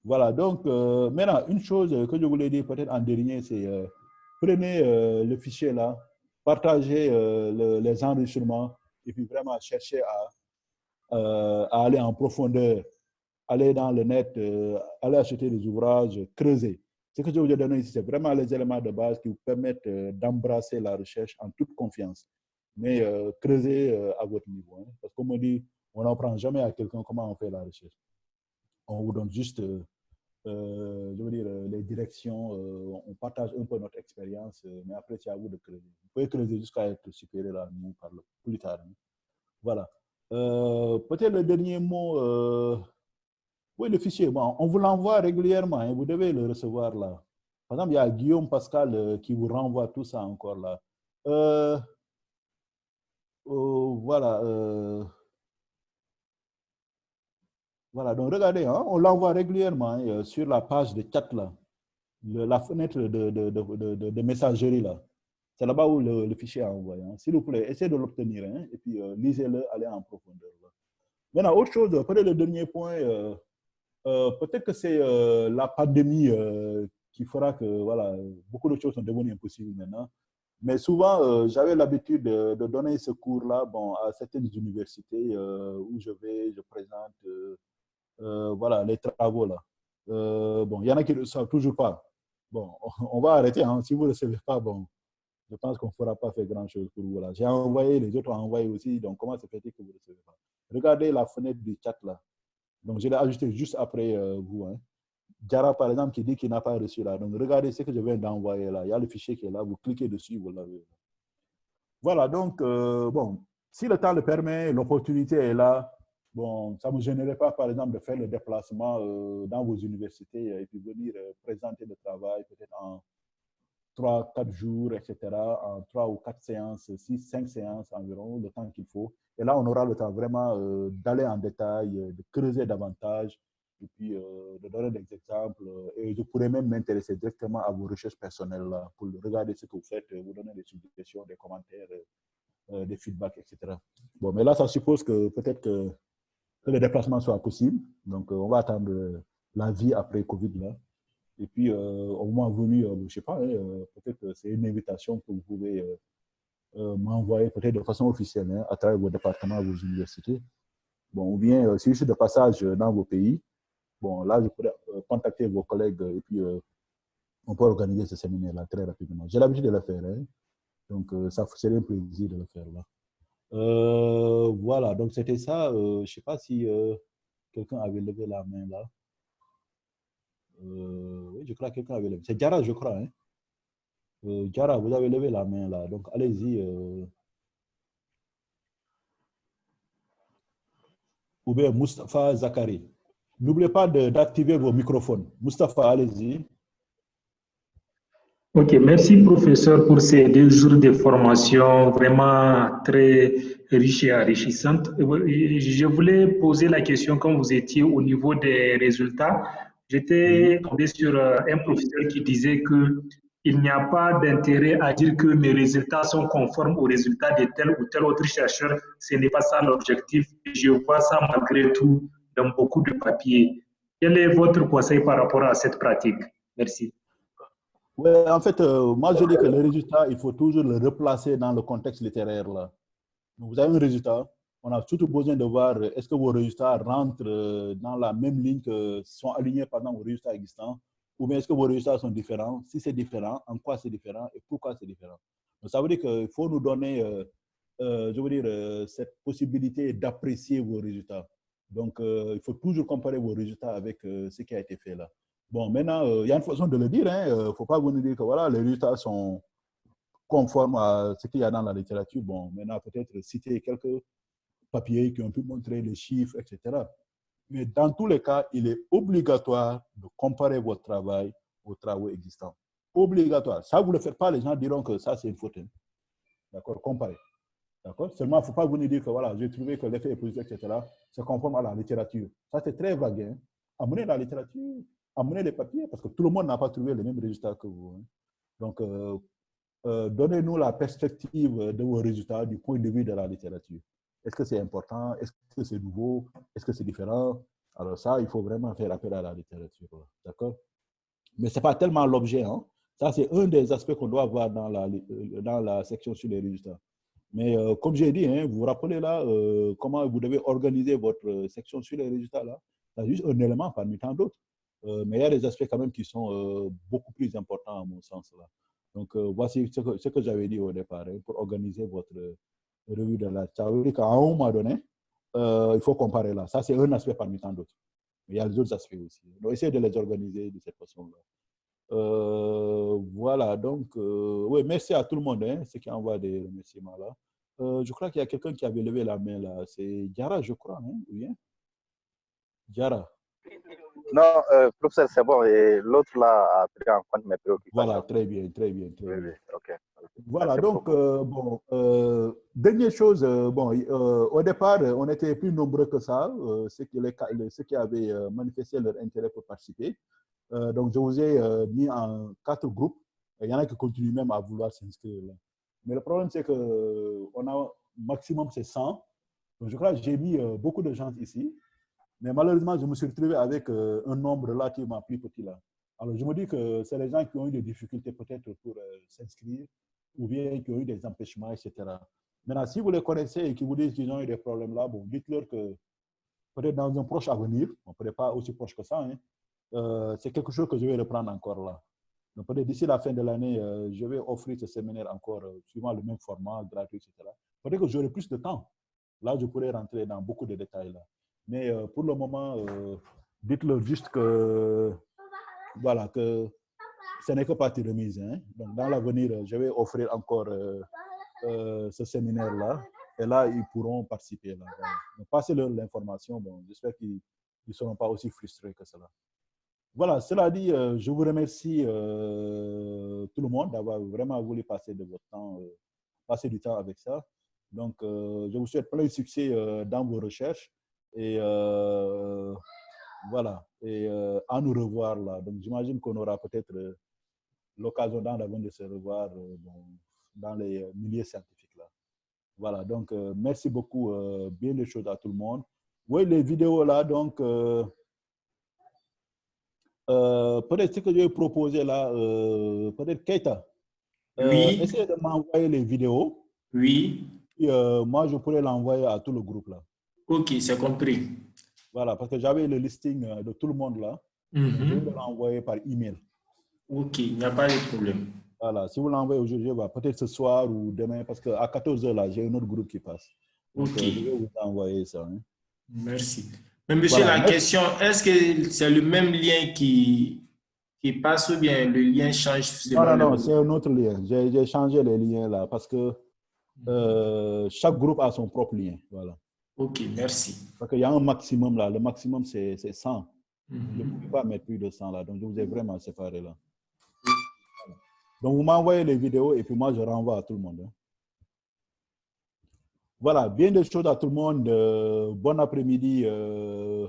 Voilà, donc maintenant, une chose que je voulais dire peut-être en dernier, c'est prenez le fichier là, partagez les enregistrements et puis vraiment cherchez à euh, à aller en profondeur, aller dans le net, euh, aller acheter des ouvrages, creuser. Ce que je vous ai donné ici, c'est vraiment les éléments de base qui vous permettent euh, d'embrasser la recherche en toute confiance. Mais creuser à votre niveau. Hein. Parce qu'on me dit, on n'apprend jamais à quelqu'un comment on fait la recherche. On vous donne juste, je veux dire, les directions, on partage un peu notre expérience, mais après, c'est à vous de creuser. Vous pouvez creuser jusqu'à être supérieur à nous par le, plus tard. Hein. Voilà. Euh, peut-être le dernier mot, euh, oui, le fichier, bon, on vous l'envoie régulièrement, hein, vous devez le recevoir là. Par exemple, il y a Guillaume Pascal euh, qui vous renvoie tout ça encore là. voilà. voilà, donc regardez, hein, on l'envoie régulièrement hein, sur la page de chat là, la fenêtre de, de, de messagerie là. C'est là-bas où le, fichier est envoyé. Hein. S'il vous plaît, essayez de l'obtenir hein, et puis euh, lisez-le, allez en profondeur. Maintenant, autre chose, peut-être le dernier point, euh, euh, peut-être que c'est la pandémie qui fera que voilà, beaucoup de choses sont devenues impossibles maintenant. Mais souvent, j'avais l'habitude de, donner ce cours-là bon, à certaines universités où je vais, je présente voilà, les travaux. là. bon, il y en a qui ne savent toujours pas. Bon, [laughs] on va arrêter. Hein. Si vous ne le savez pas, bon, je pense qu'on ne fera pas faire grand-chose pour vous. J'ai envoyé, les autres ont envoyé aussi, donc comment se fait-il que vous ne recevez pas? Regardez la fenêtre du chat là. Donc, je l'ai ajouté juste après euh, vous. Hein. Jara, par exemple, qui dit qu'il n'a pas reçu là. Donc, regardez ce que je viens d'envoyer là. Il y a le fichier qui est là. Vous cliquez dessus, vous l'avez. Voilà, donc, euh, bon, si le temps le permet, l'opportunité est là. Bon, ça ne me gênerait pas, par exemple, de faire le déplacement euh, dans vos universités et puis venir présenter le travail peut-être en, 3, 4 jours, etc., en 3 ou 4 séances, 6, 5 séances environ, le temps qu'il faut. Et là, on aura le temps vraiment euh, d'aller en détail, euh, de creuser davantage, et puis euh, de donner des exemples. Et je pourrais même m'intéresser directement à vos recherches personnelles pour regarder ce que vous faites, vous donner des suggestions, des commentaires, des feedbacks, etc. Bon, mais là, ça suppose que peut-être que, que le déplacement soit possible. Donc, on va attendre la vie après Covid là. Et puis, euh, au moment venu, euh, je ne sais pas, hein, euh, peut-être c'est une invitation que vous pouvez m'envoyer peut-être de façon officielle hein, à travers vos départements, vos universités. Bon, ou bien, si je suis de passage dans vos pays, bon, là, je pourrais contacter vos collègues et puis on peut organiser ce séminaire-là très rapidement. J'ai l'habitude de le faire, hein, donc ça serait un plaisir de le faire là. voilà, donc c'était ça. je ne sais pas si quelqu'un avait levé la main là. Euh, oui, je crois que quelqu'un avait levé. C'est Jara, je crois. Hein? Euh, vous avez levé la main là. Donc, allez-y. Euh. Ou bien Mustafa Zakari. N'oubliez pas d'activer vos microphones. Mustafa, allez-y. Ok, merci professeur pour ces deux jours de formation vraiment très riches et enrichissantes. Je voulais poser la question quand vous étiez au niveau des résultats. J'étais tombé sur euh, un professeur qui disait que il n'y a pas d'intérêt à dire que mes résultats sont conformes aux résultats de tel ou tel autre chercheur. Ce n'est pas ça l'objectif. Je vois ça malgré tout dans beaucoup de papiers. Quel est votre conseil par rapport à cette pratique? Merci. Ouais, en fait, euh, moi je dis que le résultat, il faut toujours le replacer dans le contexte littéraire. Là. vous avez un résultat, on a surtout besoin de voir euh, est-ce que vos résultats rentrent euh, dans la même ligne que sont alignés pendant vos résultats existants ou bien est-ce que vos résultats sont différents? Si c'est différent, en quoi c'est différent et pourquoi c'est différent? Donc, ça veut dire qu'il faut nous donner, je veux dire, cette possibilité d'apprécier vos résultats. Donc, il faut toujours comparer vos résultats avec ce qui a été fait là. Bon, maintenant, il y a une façon de le dire. Il hein, ne faut pas vous dire que voilà, les résultats sont conformes à ce qu'il y a dans la littérature. Bon, maintenant, peut-être citer quelques papiers qui ont pu montrer les chiffres, etc. Mais dans tous les cas, il est obligatoire de comparer votre travail aux travaux existants. Obligatoire. Ça, vous ne le faites pas, les gens diront que ça, c'est une faute. Hein. D'accord Comparer. D'accord? Seulement, il ne faut pas vous dire que voilà, j'ai trouvé que l'effet est positif, etc. C'est conforme à la littérature. Ça, c'est très vague. Hein? Amener la littérature, amener les papiers, parce que tout le monde n'a pas trouvé les mêmes résultats que vous. Hein. Donc, euh, euh, donnez-nous la perspective de vos résultats du point de vue de la littérature. Est-ce que c'est important? Est-ce que c'est nouveau? Est-ce que c'est différent? Alors ça, il faut vraiment faire appel à la littérature. D'accord? Mais ce n'est pas tellement l'objet. Hein. Ça, c'est un des aspects qu'on doit voir dans la, euh, dans la section sur les résultats. Mais euh, comme j'ai dit, hein, vous vous rappelez là euh, comment vous devez organiser votre section sur les résultats là? C'est juste un élément parmi tant d'autres. mais il y a des aspects quand même qui sont beaucoup plus importants à mon sens là. Donc voici ce que, ce que j'avais dit au départ hein, pour organiser votre revue de la Ça veut qu'à un moment donné, euh, il faut comparer là. Ça, c'est un aspect parmi tant d'autres. Mais il y a les autres aspects aussi. Donc, essayez de les organiser de cette façon-là. Euh, voilà, donc, euh, oui, merci à tout le monde, hein, ceux qui envoient des remerciements là. je crois qu'il y a quelqu'un qui avait levé la main là. C'est Diara, je crois, hein. Diara. Non, euh, professeur, c'est bon. Et l'autre là a pris en compte mes préoccupations. Voilà, très bien, très bien. Très oui, oui. Voilà, donc, euh, bon, euh, dernière chose, euh, bon, au départ, on était plus nombreux que ça, ceux, qui les, ceux qui avaient manifesté leur intérêt pour participer. donc, je vous ai mis en quatre groupes. Il y en a qui continuent même à vouloir s'inscrire. Mais le problème, c'est qu'on a maximum, c'est 100. Donc, je crois que j'ai mis beaucoup de gens ici. Mais malheureusement, je me suis retrouvé avec euh, un nombre relativement plus petit là. Alors, je me dis que c'est les gens qui ont eu des difficultés peut-être pour euh, s'inscrire ou bien qui ont eu des empêchements, etc. Maintenant, si vous les connaissez et qui vous disent qu'ils ont eu des problèmes là, bon, dites-leur que peut-être dans un proche avenir, on peut-être pas aussi proche que ça, hein, euh, c'est quelque chose que je vais reprendre encore là. Donc, peut-être d'ici la fin de l'année, je vais offrir ce séminaire encore suivant le même format, gratuit, etc. Peut-être que j'aurai plus de temps. Là, je pourrais rentrer dans beaucoup de détails là. Mais euh, pour le moment, euh, dites-leur juste que, voilà, que ce n'est que partie remise. Hein. Donc, dans l'avenir, je vais offrir encore euh, ce séminaire-là. Et là, ils pourront participer. Passez-leur l'information. Bon, J'espère qu'ils ne seront pas aussi frustrés que cela. Voilà, cela dit, je vous remercie tout le monde d'avoir vraiment voulu passer de votre temps, passer du temps avec ça. Donc, je vous souhaite plein de succès dans vos recherches. Et euh, voilà, et euh, à nous revoir là. Donc j'imagine qu'on aura peut-être euh, l'occasion dans l'avenir de se revoir dans les milieux scientifiques là. Voilà, donc merci beaucoup, bien des choses à tout le monde. Oui, les vidéos là, donc peut-être ce que je vais proposer là, peut-être Keita. oui. Essayez de m'envoyer les vidéos. Oui. Et, moi, je pourrais l'envoyer à tout le groupe là. Ok, c'est compris. Voilà, parce que j'avais le listing euh, de tout le monde là. Je mhm. vais l'envoyer par email. Ok, il n'y a pas de problème. Voilà, si vous l'envoyez aujourd'hui, bah, peut-être ce soir ou demain, parce qu'à 14h, là, j'ai un autre groupe qui passe. ok. Euh, je vais vous envoyer ça. Hein. Merci. Mais monsieur, la question, est-ce que c'est le même lien qui, qui passe ou bien le lien change Non, non, non, c'est un autre lien. J'ai changé les liens là parce que euh, chaque groupe a son propre lien. Voilà. Ok, merci. Parce qu'il y a un maximum là. Le maximum, c'est 100. Je ne peux pas mettre plus de 100 là. Donc, je vous ai vraiment séparé là. Donc, vous m'envoyez les vidéos et puis moi, je renvoie à tout le monde. Hein. Voilà, bien des choses à tout le monde. Euh, bon après-midi. Euh,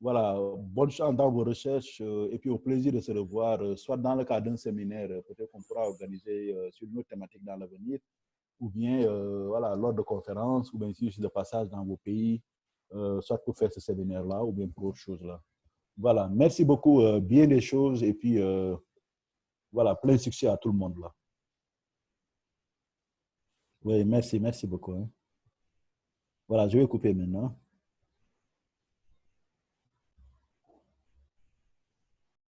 voilà, bonne chance dans vos recherches euh, et puis au plaisir de se revoir, soit dans le cadre d'un séminaire, peut-être qu'on pourra organiser sur une autre thématique dans l'avenir, ou bien voilà, lors de conférences, ou bien sur de passage dans vos pays, soit pour faire ce séminaire-là, ou bien pour autre chose là. Voilà, merci beaucoup, bien des choses, et puis voilà, plein succès à tout le monde là. Oui, merci, merci beaucoup. Hein. Voilà, je vais couper maintenant.